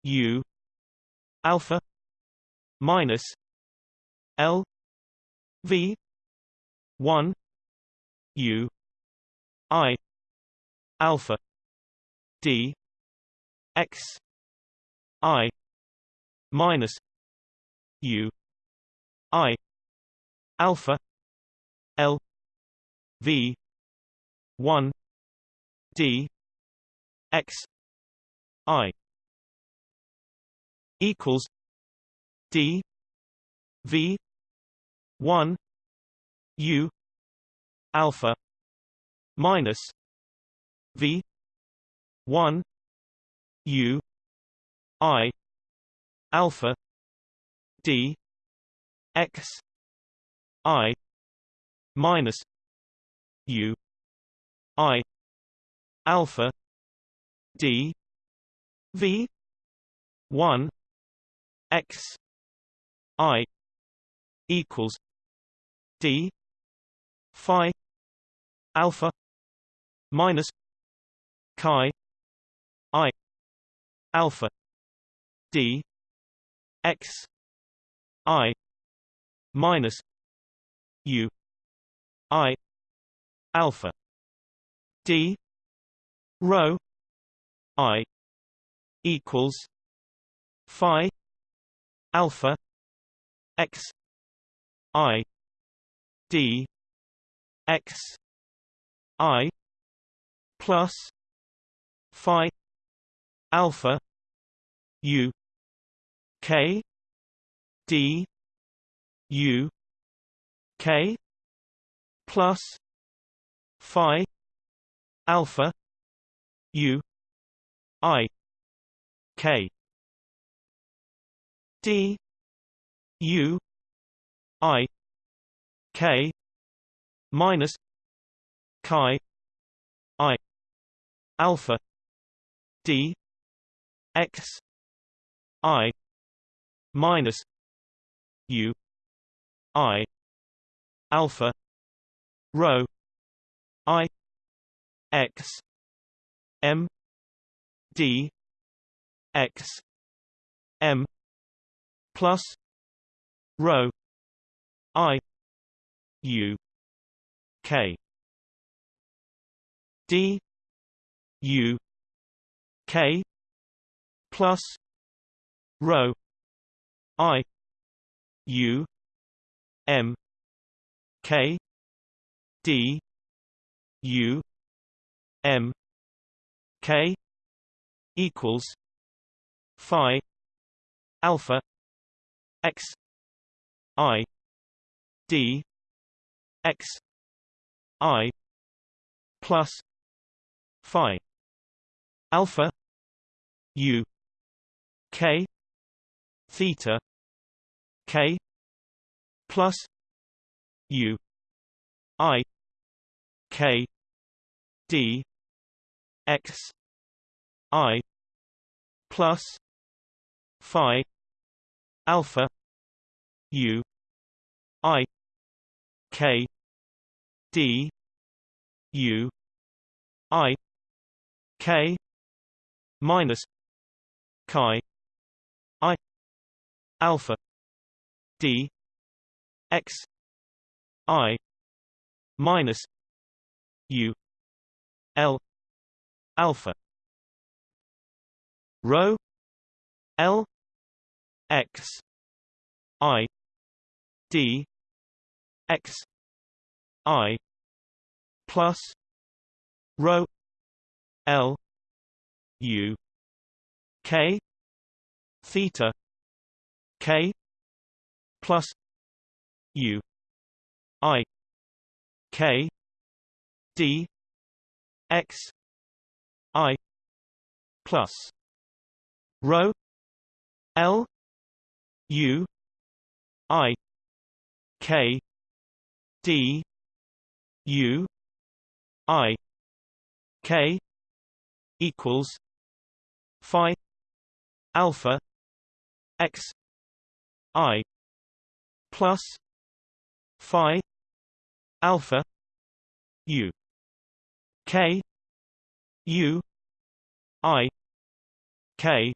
U alpha minus L V one U I alpha d x i minus u i alpha l v 1 d x i equals d v 1 u alpha minus V one U I alpha D X I minus U I alpha D V one X I equals D Phi alpha minus chi i alpha d x i minus u i alpha d rho i equals phi alpha x i d x i plus phi alpha u k d u k plus phi alpha u i k. D u i k minus chi i alpha d x i minus u i alpha rho i x m d x m plus rho i u k. D U K plus rho i u m k d u m k equals phi alpha x i d x i plus phi alpha u k theta k plus u i k d x i plus phi alpha u i k d u i k minus chi i alpha d x i minus u l alpha. Rho l x i d x i plus rho l u k theta k plus u i k d x i plus rho l u i k d u i k equals phi alpha x i plus phi alpha u k u i k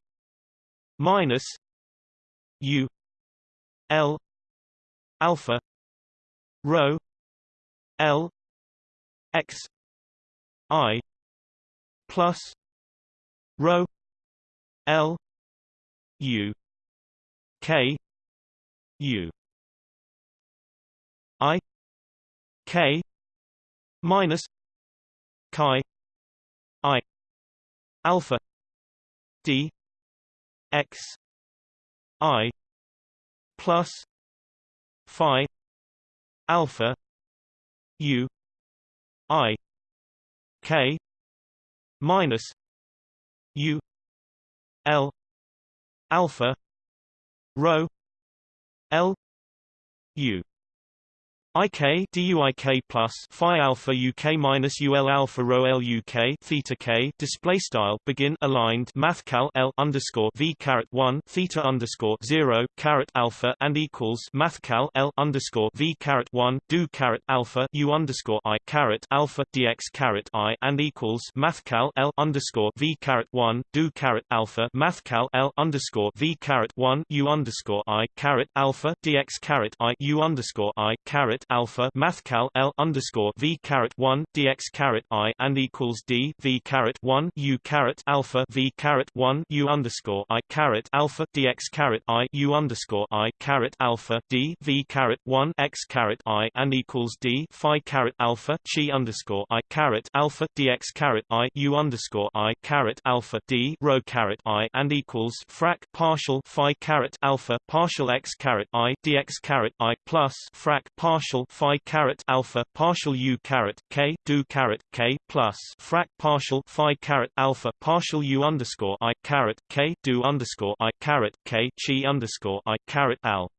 minus u l alpha rho l x i plus rho l u k u. I k minus chi i. Alpha d x i plus phi alpha u i k minus u l alpha rho l u IK DUIK plus Phi alpha UK minus UL alpha rho L UK theta K display style begin aligned math cal L underscore V caret one theta underscore zero caret alpha and equals math cal L underscore V caret one do caret alpha U underscore I caret alpha DX caret I and equals math cal L underscore V caret one do caret alpha math cal L underscore V caret one U underscore I caret alpha DX caret I U underscore I caret alpha mathcal L underscore V caret one dx caret I and equals D V caret one U caret alpha V caret one U underscore I caret alpha dx caret I U underscore I caret alpha D V caret one X caret I and equals D Phi caret alpha Chi underscore I caret alpha dx caret I U underscore I caret alpha D rho caret I and equals frac partial Phi caret alpha partial X caret I dx caret I plus frac partial partial phi caret alpha partial u caret k do caret k plus frac partial phi caret alpha partial u underscore i caret k do underscore i caret k chi underscore i caret al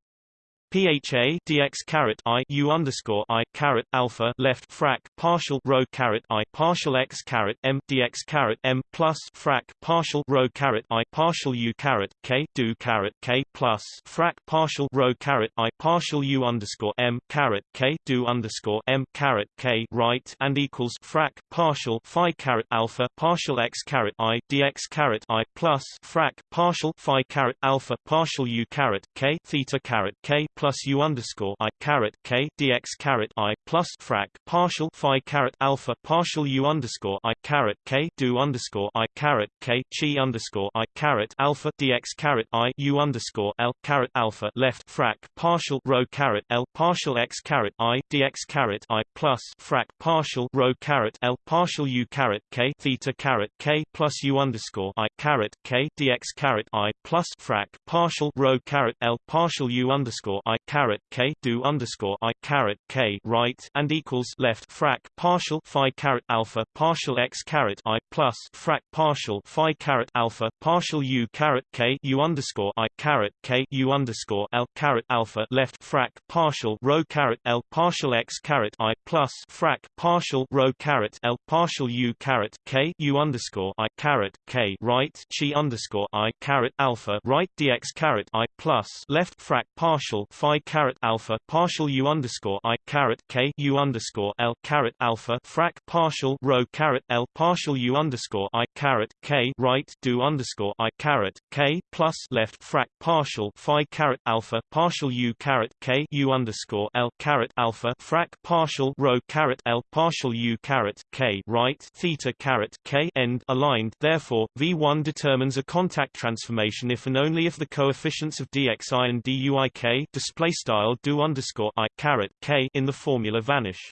PHA dx caret I U underscore I caret alpha left frac partial rho caret I partial x caret M dx caret M plus frac partial rho caret I partial U caret K do caret K plus frac partial rho caret I partial U underscore M caret K do underscore M caret K right and equals frac partial Phi caret alpha partial x caret I dx caret I plus frac partial Phi caret alpha partial U caret K theta caret K plus plus U underscore I caret K dx caret I plus frac partial Phi caret alpha partial U underscore I caret K do underscore I caret K chi underscore I caret alpha dx caret I U underscore L caret alpha left frac partial rho caret L partial x caret I dx caret I plus frac partial rho caret L partial U caret K theta caret K plus U underscore I caret K dx caret I plus frac partial rho caret L partial U underscore I caret K do underscore I caret K right and equals left frac partial Phi caret alpha partial x caret I plus frac partial Phi caret alpha partial U caret K U underscore I caret K U underscore L caret alpha left frac partial rho caret L partial x caret I plus frac partial rho caret L partial U caret K U underscore I caret K right chi underscore I caret alpha right dx caret I plus left frac partial Phi caret alpha partial U underscore I caret K U underscore L caret alpha frac partial rho caret L partial U underscore I caret K right do underscore I caret K plus left frac partial Phi caret alpha partial U caret K U underscore L caret alpha frac partial rho caret L partial U caret K right theta caret K end aligned. Therefore V1 determines a contact transformation if and only if the coefficients of dxi and duik display style do underscore i caret k in the formula vanish.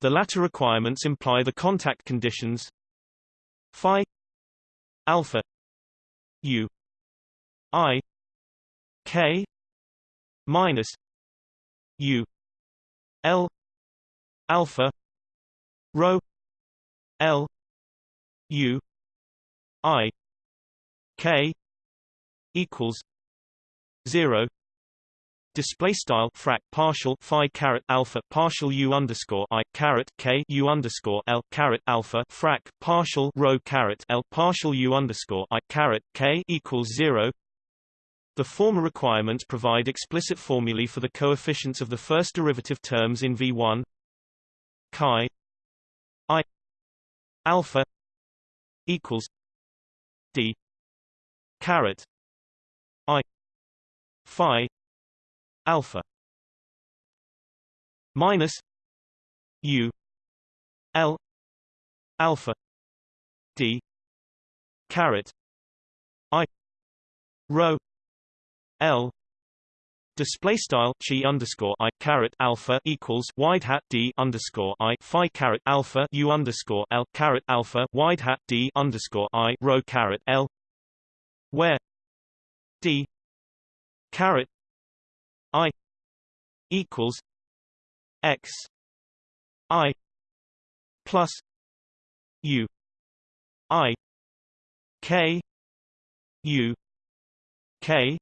The latter requirements imply the contact conditions phi alpha u i k minus u l alpha rho l u i k equals 0 display style frac partial phi caret alpha partial u underscore i caret k u underscore l caret alpha frac partial rho caret l partial u underscore i caret k equals zero. The former requirements provide explicit formulae for the coefficients of the first derivative terms in V1 chi i alpha equals d caret i phi alpha. Minus u l alpha d caret i rho l Display style chi underscore i caret alpha equals wide hat d underscore i phi caret alpha u underscore l caret alpha wide hat d underscore i rho caret l, where d caret i equals x i plus u i k u k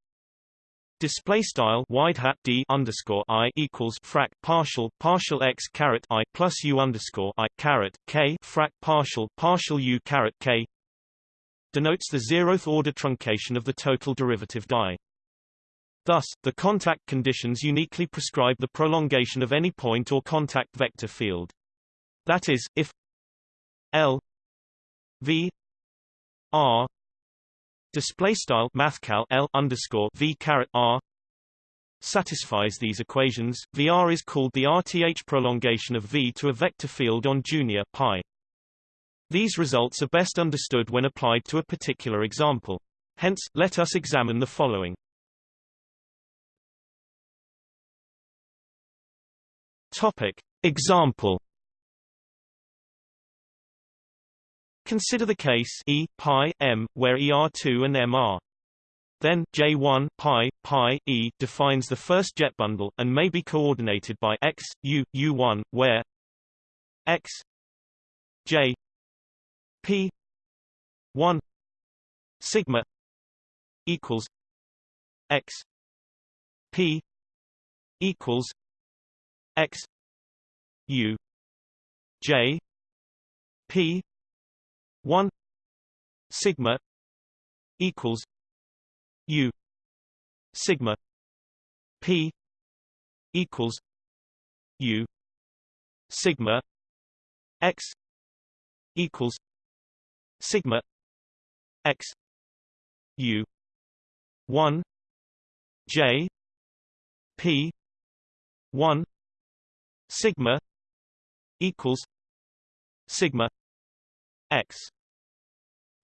Display style wide hat d underscore i equals frac partial partial x caret i plus u underscore i caret k frac partial partial u caret k denotes the zeroth order truncation of the total derivative die. Thus, the contact conditions uniquely prescribe the prolongation of any point or contact vector field. That is, if L V R display style mathcal L underscore V caret R satisfies these equations, VR is called the RTH prolongation of V to a vector field on junior pi. These results are best understood when applied to a particular example. Hence, let us examine the following. Topic. Example Consider the case E pi m where ER2 and M are. Then J1 pi pi E defines the first jet bundle and may be coordinated by x u u1 where x j p 1 sigma equals x p equals x u j p 1 sigma equals u sigma p equals u sigma x equals sigma x u 1 j P one sigma equals sigma x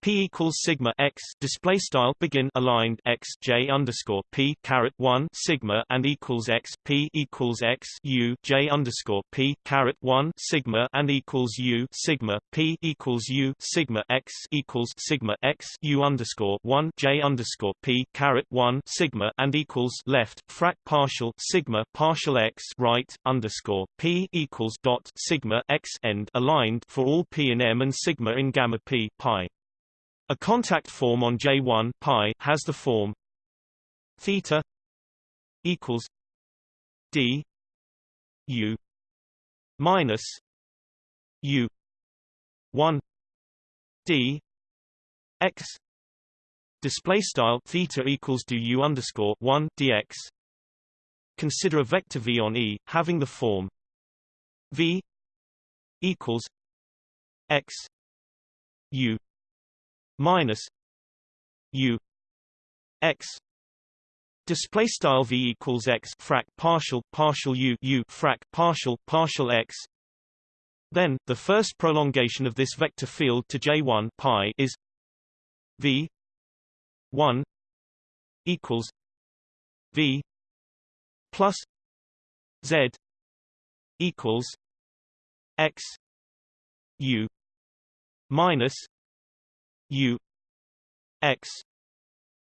P equals sigma x display style begin aligned x j underscore P caret one sigma and equals x P equals x U j underscore P caret one sigma and equals U sigma P equals U sigma x equals sigma x U underscore one j underscore P caret one sigma and equals left frac partial sigma partial x right underscore P equals dot sigma x end aligned for all P and M and sigma in gamma P pi a contact form on J1 pi has the form theta equals d u minus u 1 d x. Display style theta equals do u underscore 1 dx consider a vector v on E having the form v equals x u minus u x display style v equals x frac partial partial u u frac partial partial x. Then the first prolongation of this vector field to j1 pi is v 1 equals v plus z equals x u minus u x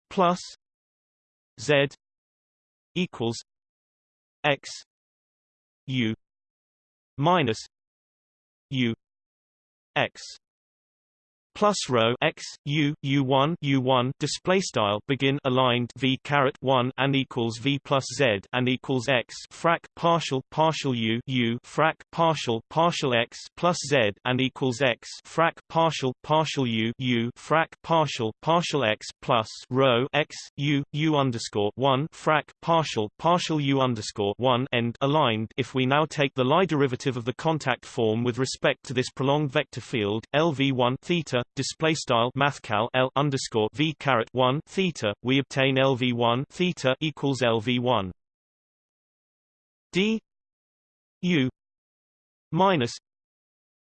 plus z equals x u minus u x plus rho x u u1 u1 display style begin aligned v caret 1 and equals v plus z and equals x frac partial partial u u frac partial partial x plus z and equals x frac partial partial u u frac partial partial x plus rho x u u underscore 1 frac partial partial u underscore 1 end aligned. If we now take the Lie derivative of the contact form with respect to this prolonged vector field lv1 theta display style mathcal L underscore V caret 1 theta we obtain LV1 theta equals LV1 D U minus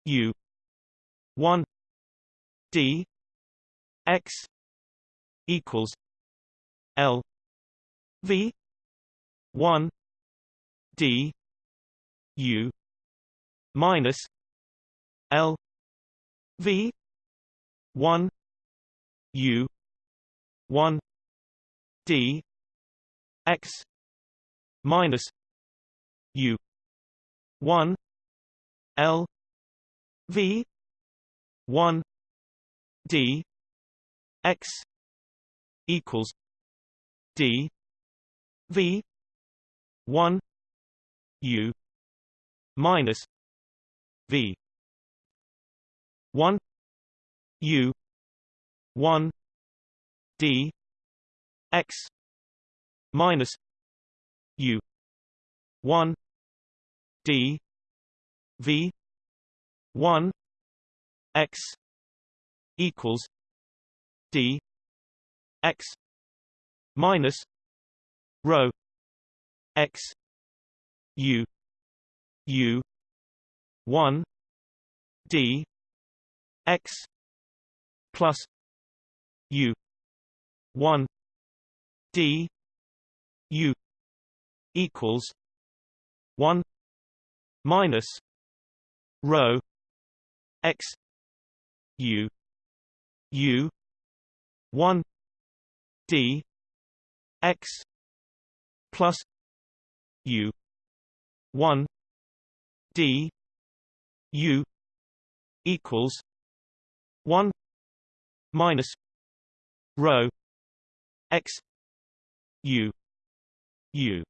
U 1 D X equals L V 1 D U minus L V 1 u 1 d x minus u 1 l v 1 d x equals d v 1 u minus v. 1 U one D X minus U one D V one X equals D X minus rho X U U one D X plus U one D U equals one minus rho X U U one D X plus U one D U equals one minus rho x u u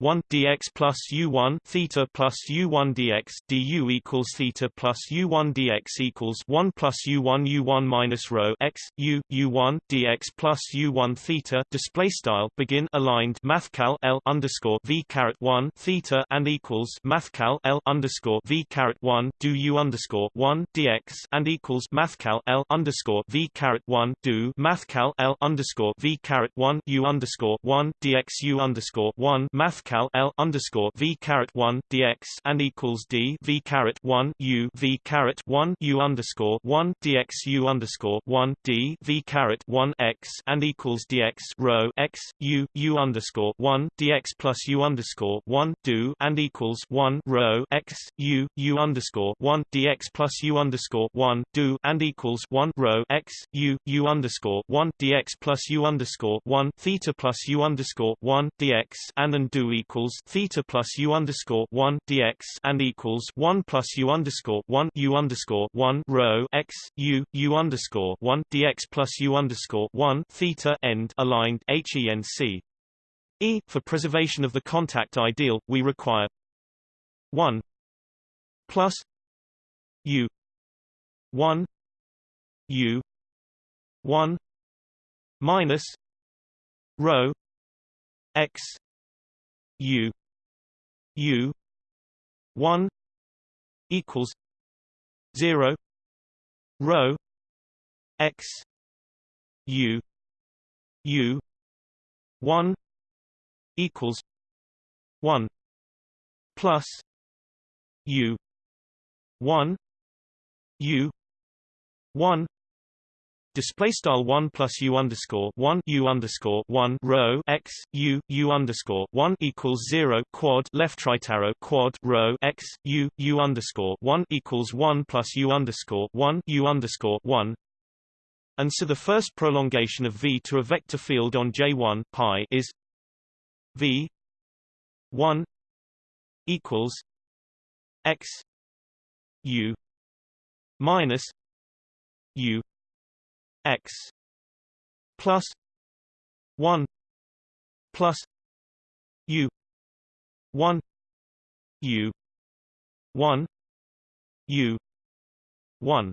1 dx plus u1 theta plus u1 dx du equals theta plus u1 dx equals 1 plus u1 u1 minus rho x u u1 dx plus u1 theta display style begin aligned mathcal l underscore v caret 1 theta and equals mathcal l underscore v caret 1 do u underscore 1 dx and equals mathcal l underscore v caret 1 do mathcal l underscore v caret 1 u underscore 1 dx u underscore 1 math cal L underscore V caret one dx and equals D V caret one U V caret one U underscore one dx U underscore one D V caret one x and equals dx rho x U U underscore one dx plus U underscore one do and equals one rho x U U underscore one dx plus U underscore one do and equals one rho x U U underscore one dx plus U underscore one theta plus U underscore one dx and and do equals theta plus u underscore one dx and equals one plus u underscore one u underscore one rho x u u underscore one dx plus u underscore one theta end aligned henc. E for preservation of the contact ideal, we require one plus u one u one minus rho x U U one equals zero rho X U U one equals one plus U one U one display style 1 plus u underscore 1 u underscore 1 rho x u u underscore 1 equals 0 quad left right arrow quad rho x u u underscore 1 equals 1 plus u underscore 1 u underscore 1 and so the first prolongation of v to a vector field on J1 pi is v 1 equals x u minus u x plus 1 plus u 1 u 1 u 1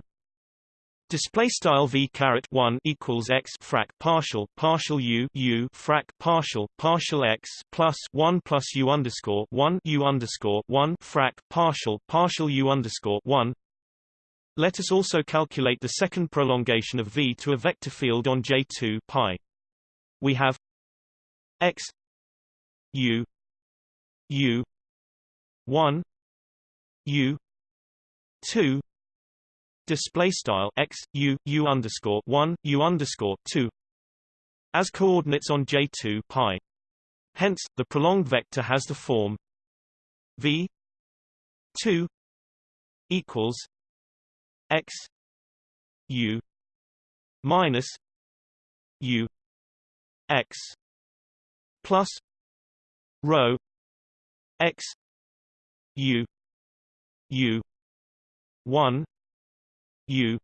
Display style v caret one equals x frac partial partial u u frac partial partial x plus one plus u underscore one u underscore one frac partial partial u underscore one let us also calculate the second prolongation of V to a vector field on J2 pi. We have x u u 1 u 2 display style x u u underscore 1 u underscore 2 as coordinates on J2 pi. Hence, the prolonged vector has the form v 2 equals x u minus u x plus rho x u u 1 u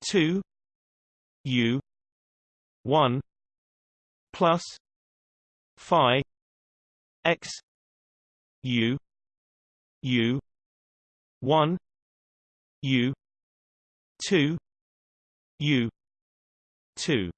2 u 1 plus phi x u u 1 U two U two.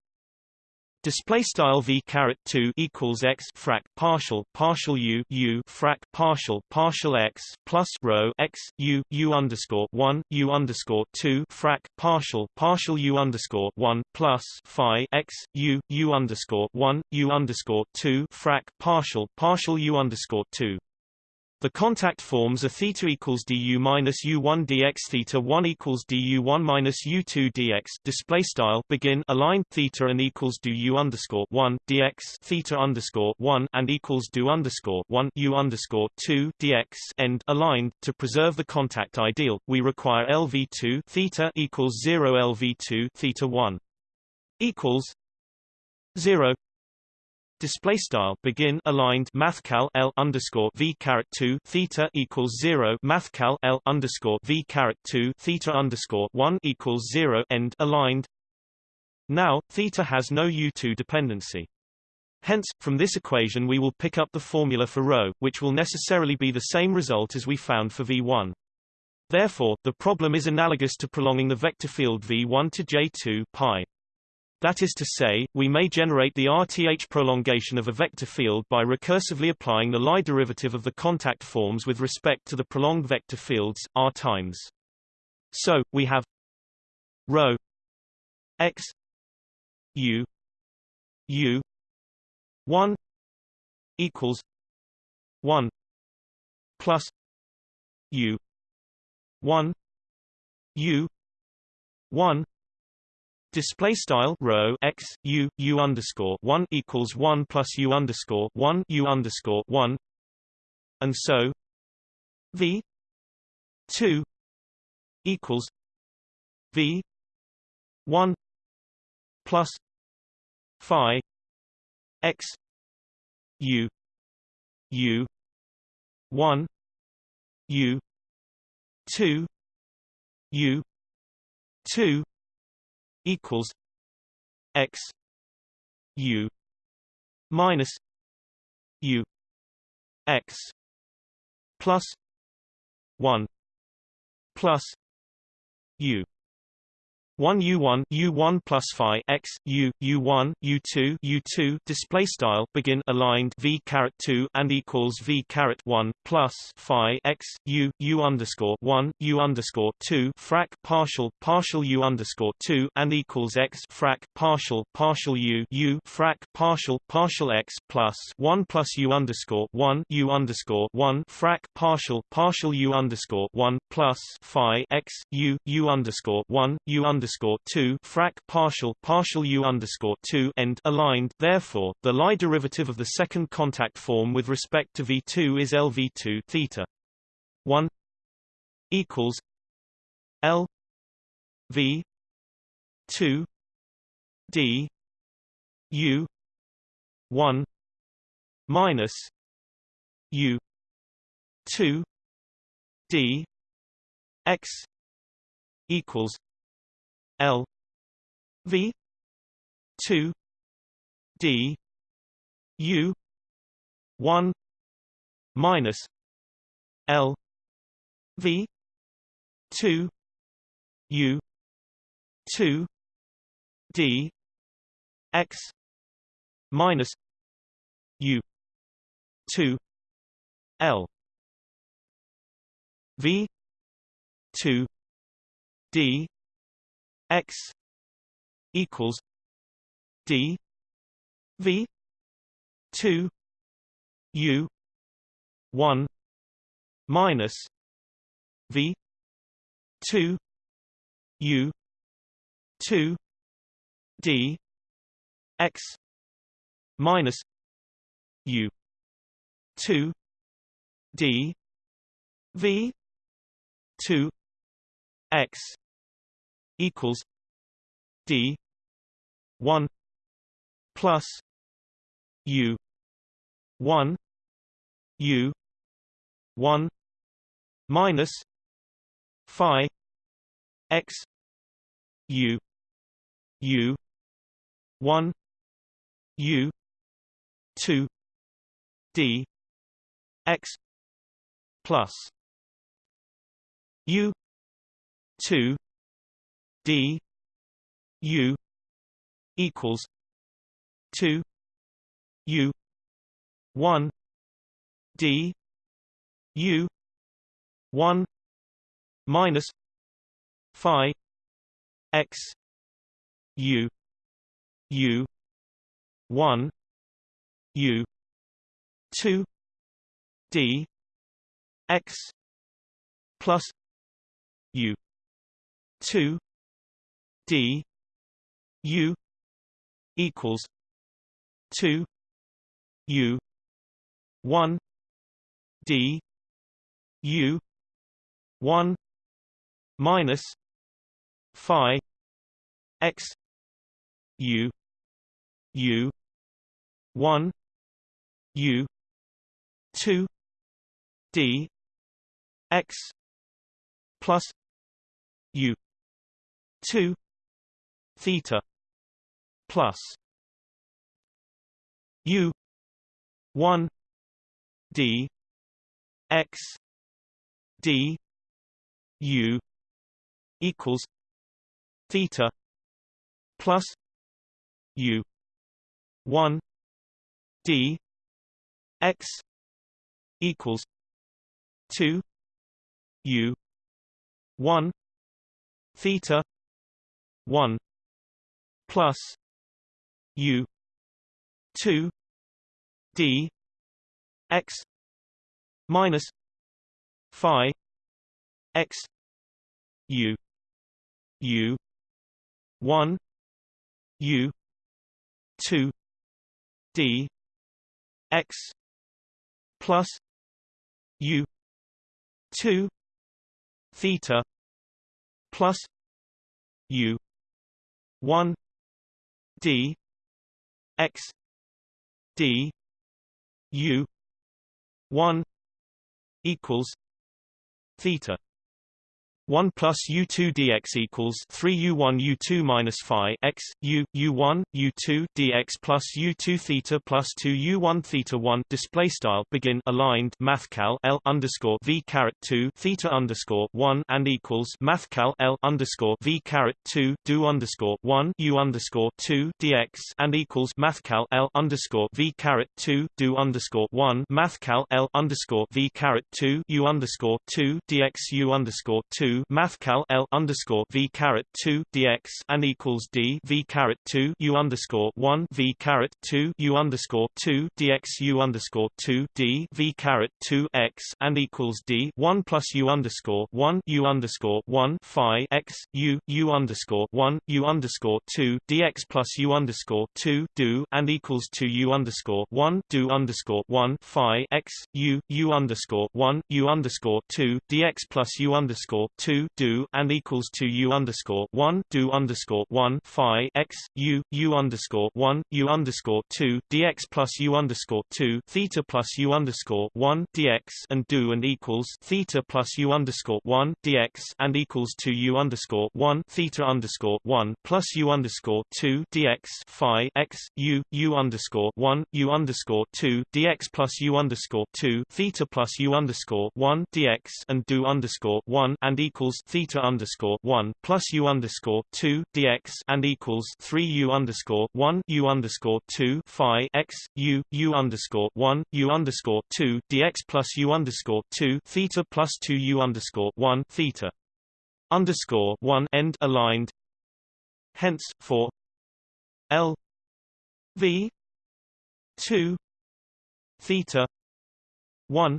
Display style v caret two equals x frac partial partial u u frac partial partial x plus rho x u u underscore one u underscore two frac partial partial u underscore one plus phi x u u underscore one u underscore two frac partial partial u underscore two the contact forms are theta equals du minus u1 dx theta 1 equals du1 minus u2 dx display style begin align theta and equals du underscore 1 dx theta underscore 1 and equals du underscore 1 u underscore 2 dx end aligned to preserve the contact ideal. We require lv2 theta equals 0 lv2 theta 1 equals 0 display style begin aligned mathcal L underscore V caret 2 theta equals 0 mathcal L underscore V caret 2 theta underscore 1 equals 0 end aligned now theta has no U2 dependency Hence, from this equation we will pick up the formula for rho which will necessarily be the same result as we found for V1. Therefore, the problem is analogous to prolonging the vector field V1 to J2 pi. That is to say, we may generate the RTH prolongation of a vector field by recursively applying the Lie derivative of the contact forms with respect to the prolonged vector fields, R times. So, we have rho x u u 1 equals 1 plus u 1 u 1 Display style rho x u u underscore one equals one plus u underscore one u underscore one, and so v two equals v one plus phi x u u one u two u two equals x u minus u x plus 1 plus u 1 U1 U1 plus phi x U U1 U2 U2 display style begin aligned V caret 2 and equals V caret 1 plus phi x U U underscore 1 U underscore 2 frac partial partial U underscore 2 and equals x frac partial partial U U frac partial partial x plus 1 plus U underscore 1 U underscore 1 frac partial partial U underscore 1 plus phi x U U underscore 1 U underscore underscore two frac partial partial u underscore two end aligned. Therefore, the Lie derivative of the second contact form with respect to v2 is lv2 theta one equals l v two d u one minus u two d x equals L V two D U one minus L V two U two D X minus U two L V two D x equals d v 2 u 1 minus v 2 u 2 d x minus u 2 d v 2 x equals D one plus U one U one minus Phi X U U one U two D X plus U two d u equals 2 u 1 d u 1 minus phi x u u 1 u 2 d x plus u 2 d u equals 2 u 1 d u 1 minus phi x u u 1 u 2 d x plus u 2 theta plus u 1 d x d u equals theta plus u 1 d x equals 2 u 1 theta 1 plus u 2 d x minus phi x u u 1 u 2 d x plus u 2 theta plus u 1 d x d u 1 equals theta 1 plus u2 dx equals 3 u1 u2 minus phi x u u1 u2 dx plus u2 theta plus 2 u1 theta 1 display style begin aligned mathcal l underscore v caret 2 theta underscore 1 and equals mathcal l underscore v caret 2 do underscore 1 u underscore 2 dx and equals mathcal l underscore v caret 2 do underscore 1 mathcal l underscore v caret 2 u underscore 2 dx u underscore 2 mathcal L underscore V caret two dx and equals D V caret two U underscore one V caret two U underscore two dx U underscore two D V caret two x and equals D one plus U underscore one U underscore one Phi x U U underscore one U underscore two dx plus U underscore two do and equals two U underscore one do underscore one Phi x U U underscore one U underscore two dx plus U underscore two 2 do and equals to u underscore 1 do underscore 1 phi x u u underscore 1 u underscore 2 dx plus u underscore 2 theta plus u underscore 1 dx and do and equals theta plus u underscore 1 dx and equals to u underscore 1 theta underscore 1 plus u underscore 2 dx phi x u u underscore 1 u underscore 2 dx plus u underscore 2 theta plus u underscore 1 dx and do underscore 1 and equals equals theta underscore one plus u underscore two dx and equals three u underscore one u underscore two phi x u u underscore one u underscore two dx plus u underscore two theta plus two u underscore one theta underscore one end aligned. Hence, for L V two theta one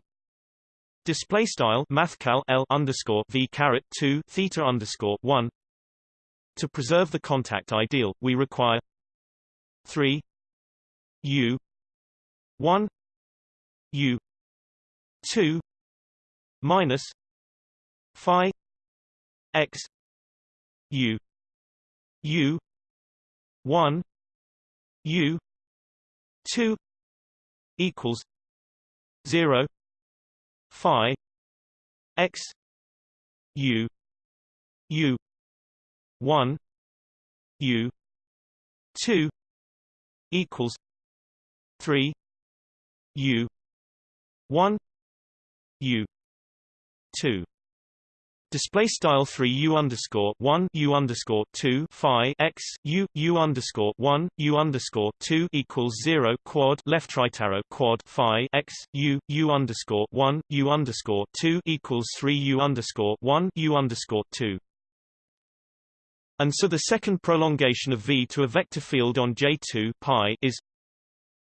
Display style mathcal L underscore V caret two theta underscore one. To preserve the contact ideal, we require three U one U two minus Phi X U U one U two equals zero phi x u u 1 u 2 equals 3 u 1 u 2 Display style three U underscore one U underscore two Phi x U U underscore one U underscore two equals zero quad left right arrow quad Phi x U U underscore one U underscore two equals three U underscore one U underscore two. And so the second prolongation of V to a vector field on J2 pi is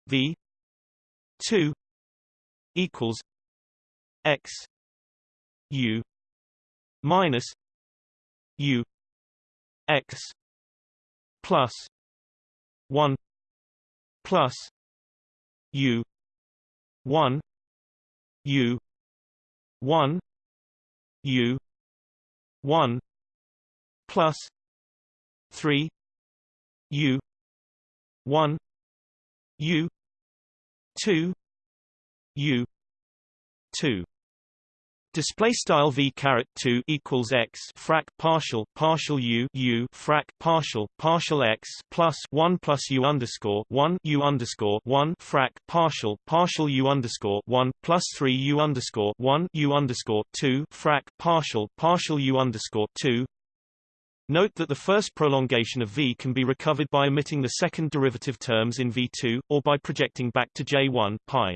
V two equals x U minus u x plus 1 plus u 1 u 1 u 1 plus 3 u 1 u 2 u 2 Display style v caret two equals x frac partial partial u u frac partial partial x plus one plus u underscore one u underscore one frac partial partial u underscore one plus three u underscore one u underscore two frac partial partial u underscore two. Note that the first prolongation of v can be recovered by omitting the second derivative terms in v2, or by projecting back to j1 pi.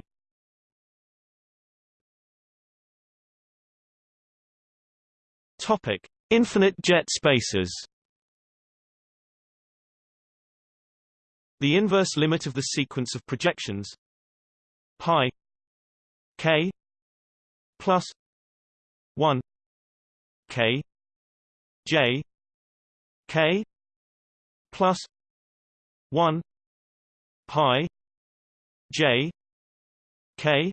Topic: Infinite jet spaces. The inverse limit of the sequence of projections pi k plus 1 k j k plus 1 pi j k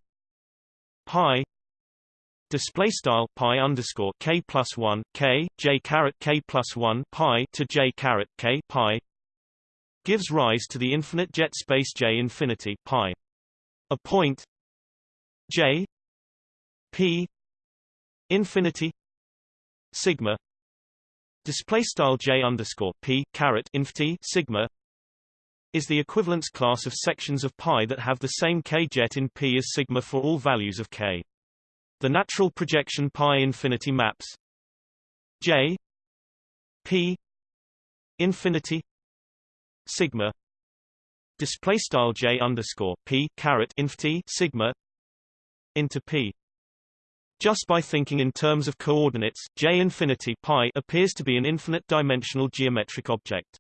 pi display style pi underscore k plus one k j caret k plus one pi to j caret k pi gives rise to the infinite jet space j infinity pi. A point j p infinity sigma display style j underscore p caret infinity sigma is the equivalence class of sections of pi that have the same k jet in p as sigma for all values of k. The natural projection pi infinity maps. J. P. Infinity. Sigma. Display style J underscore P caret infinity sigma into P. Just by thinking in terms of coordinates, J infinity pi appears to be an infinite dimensional geometric object.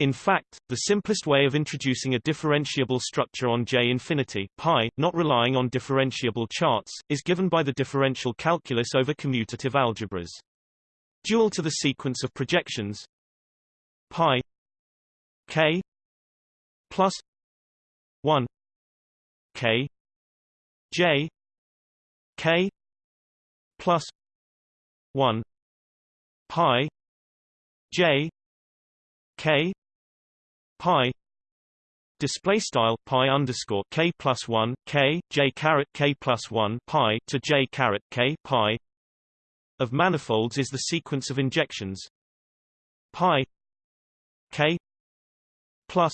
In fact, the simplest way of introducing a differentiable structure on J infinity pi, not relying on differentiable charts, is given by the differential calculus over commutative algebras. Dual to the sequence of projections pi k plus 1 k j k plus 1 pi j k pi display style pi underscore k plus one k j caret k plus one pi to j caret k pi of manifolds is the sequence of injections. Pi k plus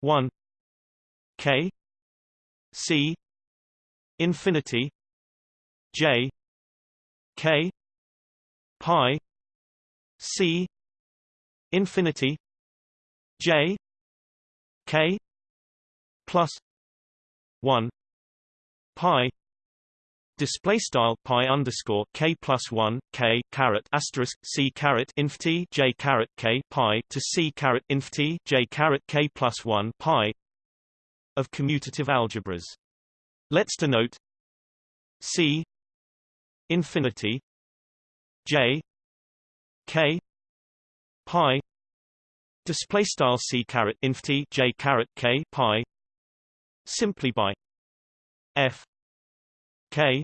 one k c infinity j k pi c infinity J K plus one pi display style pi underscore k plus one k caret asterisk c caret inf t j caret k pi to c caret inf t j caret k plus one pi of commutative algebras. Let's denote c infinity j k pi display style c caret inf t j caret k pi. Simply by f k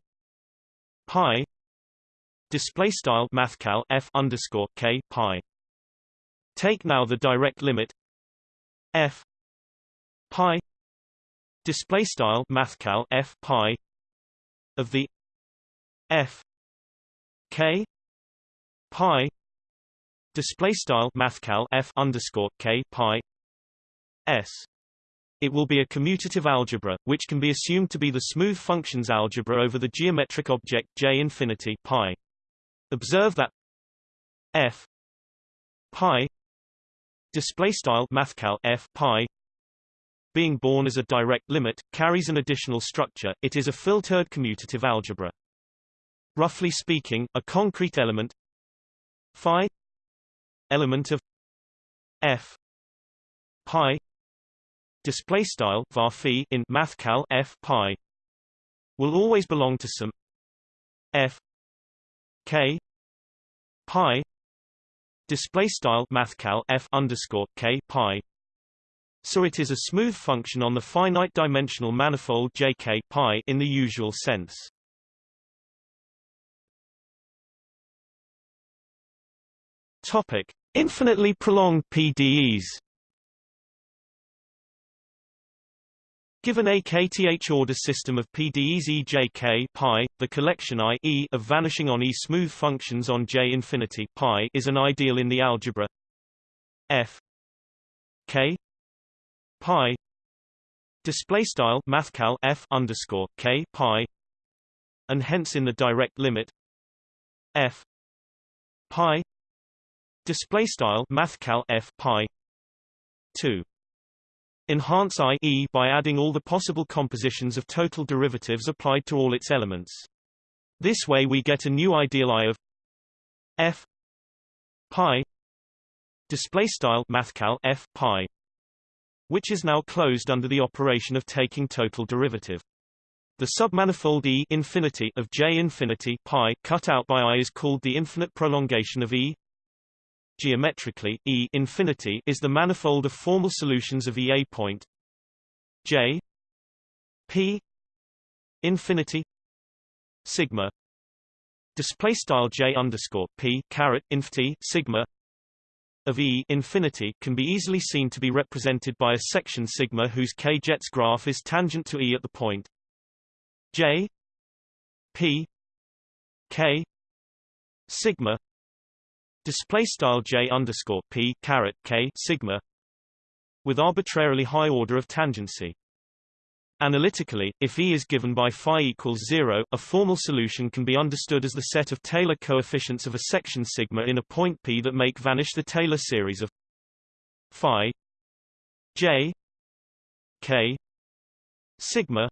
pi. Display style mathcal f underscore k pi. Take now the direct limit f pi. Display style mathcal f pi of the f k pi display style mathcal f underscore k pi s. It will be a commutative algebra, which can be assumed to be the smooth functions algebra over the geometric object J infinity pi. Observe that f pi display style mathcal f pi being born as a direct limit carries an additional structure. It is a filtered commutative algebra. Roughly speaking, a concrete element phi element of f pi display style var in mathcal f pi will always belong to some f k pi display style mathcal f underscore k pi. So it is a smooth function on the finite dimensional manifold jk pi in the usual sense. Topic: Infinitely prolonged PDEs. Given a kth order system of PDEZ pi, the collection I e of vanishing on E smooth functions on J infinity pi is an ideal in the algebra F K pi display style mathcal F underscore K pi and hence in the direct limit F pi display style mathcal F pi 2 Enhance I e by adding all the possible compositions of total derivatives applied to all its elements. This way we get a new ideal I of f pi display style mathcal f pi which is now closed under the operation of taking total derivative. The submanifold E infinity of J infinity pi cut out by I is called the infinite prolongation of E Geometrically, E infinity is the manifold of formal solutions of E a point. J P infinity sigma display style J underscore P caret infinity sigma of E infinity can be easily seen to be represented by a section sigma whose k-jets graph is tangent to E at the point. J P K sigma display style j underscore p caret k sigma with arbitrarily high order of tangency. Analytically, if E is given by phi equals 0, a formal solution can be understood as the set of Taylor coefficients of a section sigma in a point P that make vanish the Taylor series of phi j k sigma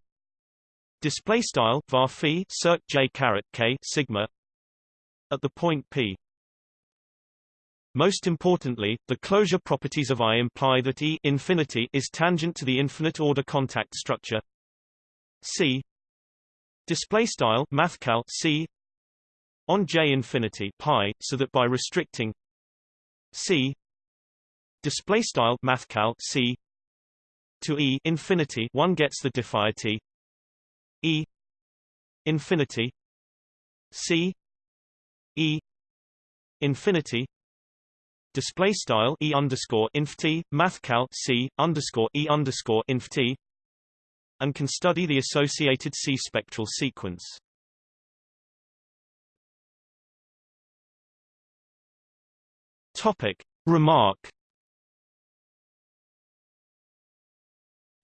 display style var phi circ j caret k sigma at the point P. Most importantly, the closure properties of I imply that E infinity is tangent to the infinite order contact structure. C. Display style mathcal C. On J infinity pi so that by restricting C. Display style mathcal C. To E infinity one gets the diffiety E infinity. C. E infinity display style e underscore inf t mathcal c underscore e underscore inf t and can study the associated C spectral sequence. Topic remark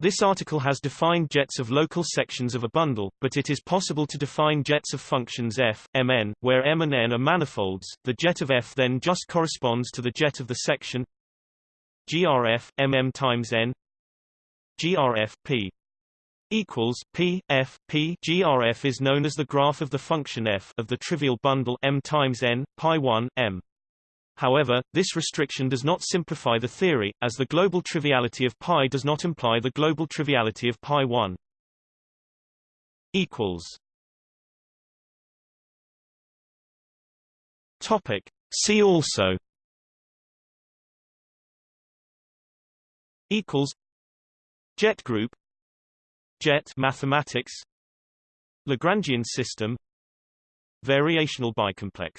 This article has defined jets of local sections of a bundle, but it is possible to define jets of functions f, mn, where m and n are manifolds. The jet of f then just corresponds to the jet of the section grf mm times n grf p equals p f p grf is known as the graph of the function f of the trivial bundle m times n pi 1 m However, this restriction does not simplify the theory, as the global triviality of pi does not imply the global triviality of pi 1. equals. Topic. See also. Equals. Jet group. Jet mathematics. Lagrangian system. Variational bicomplex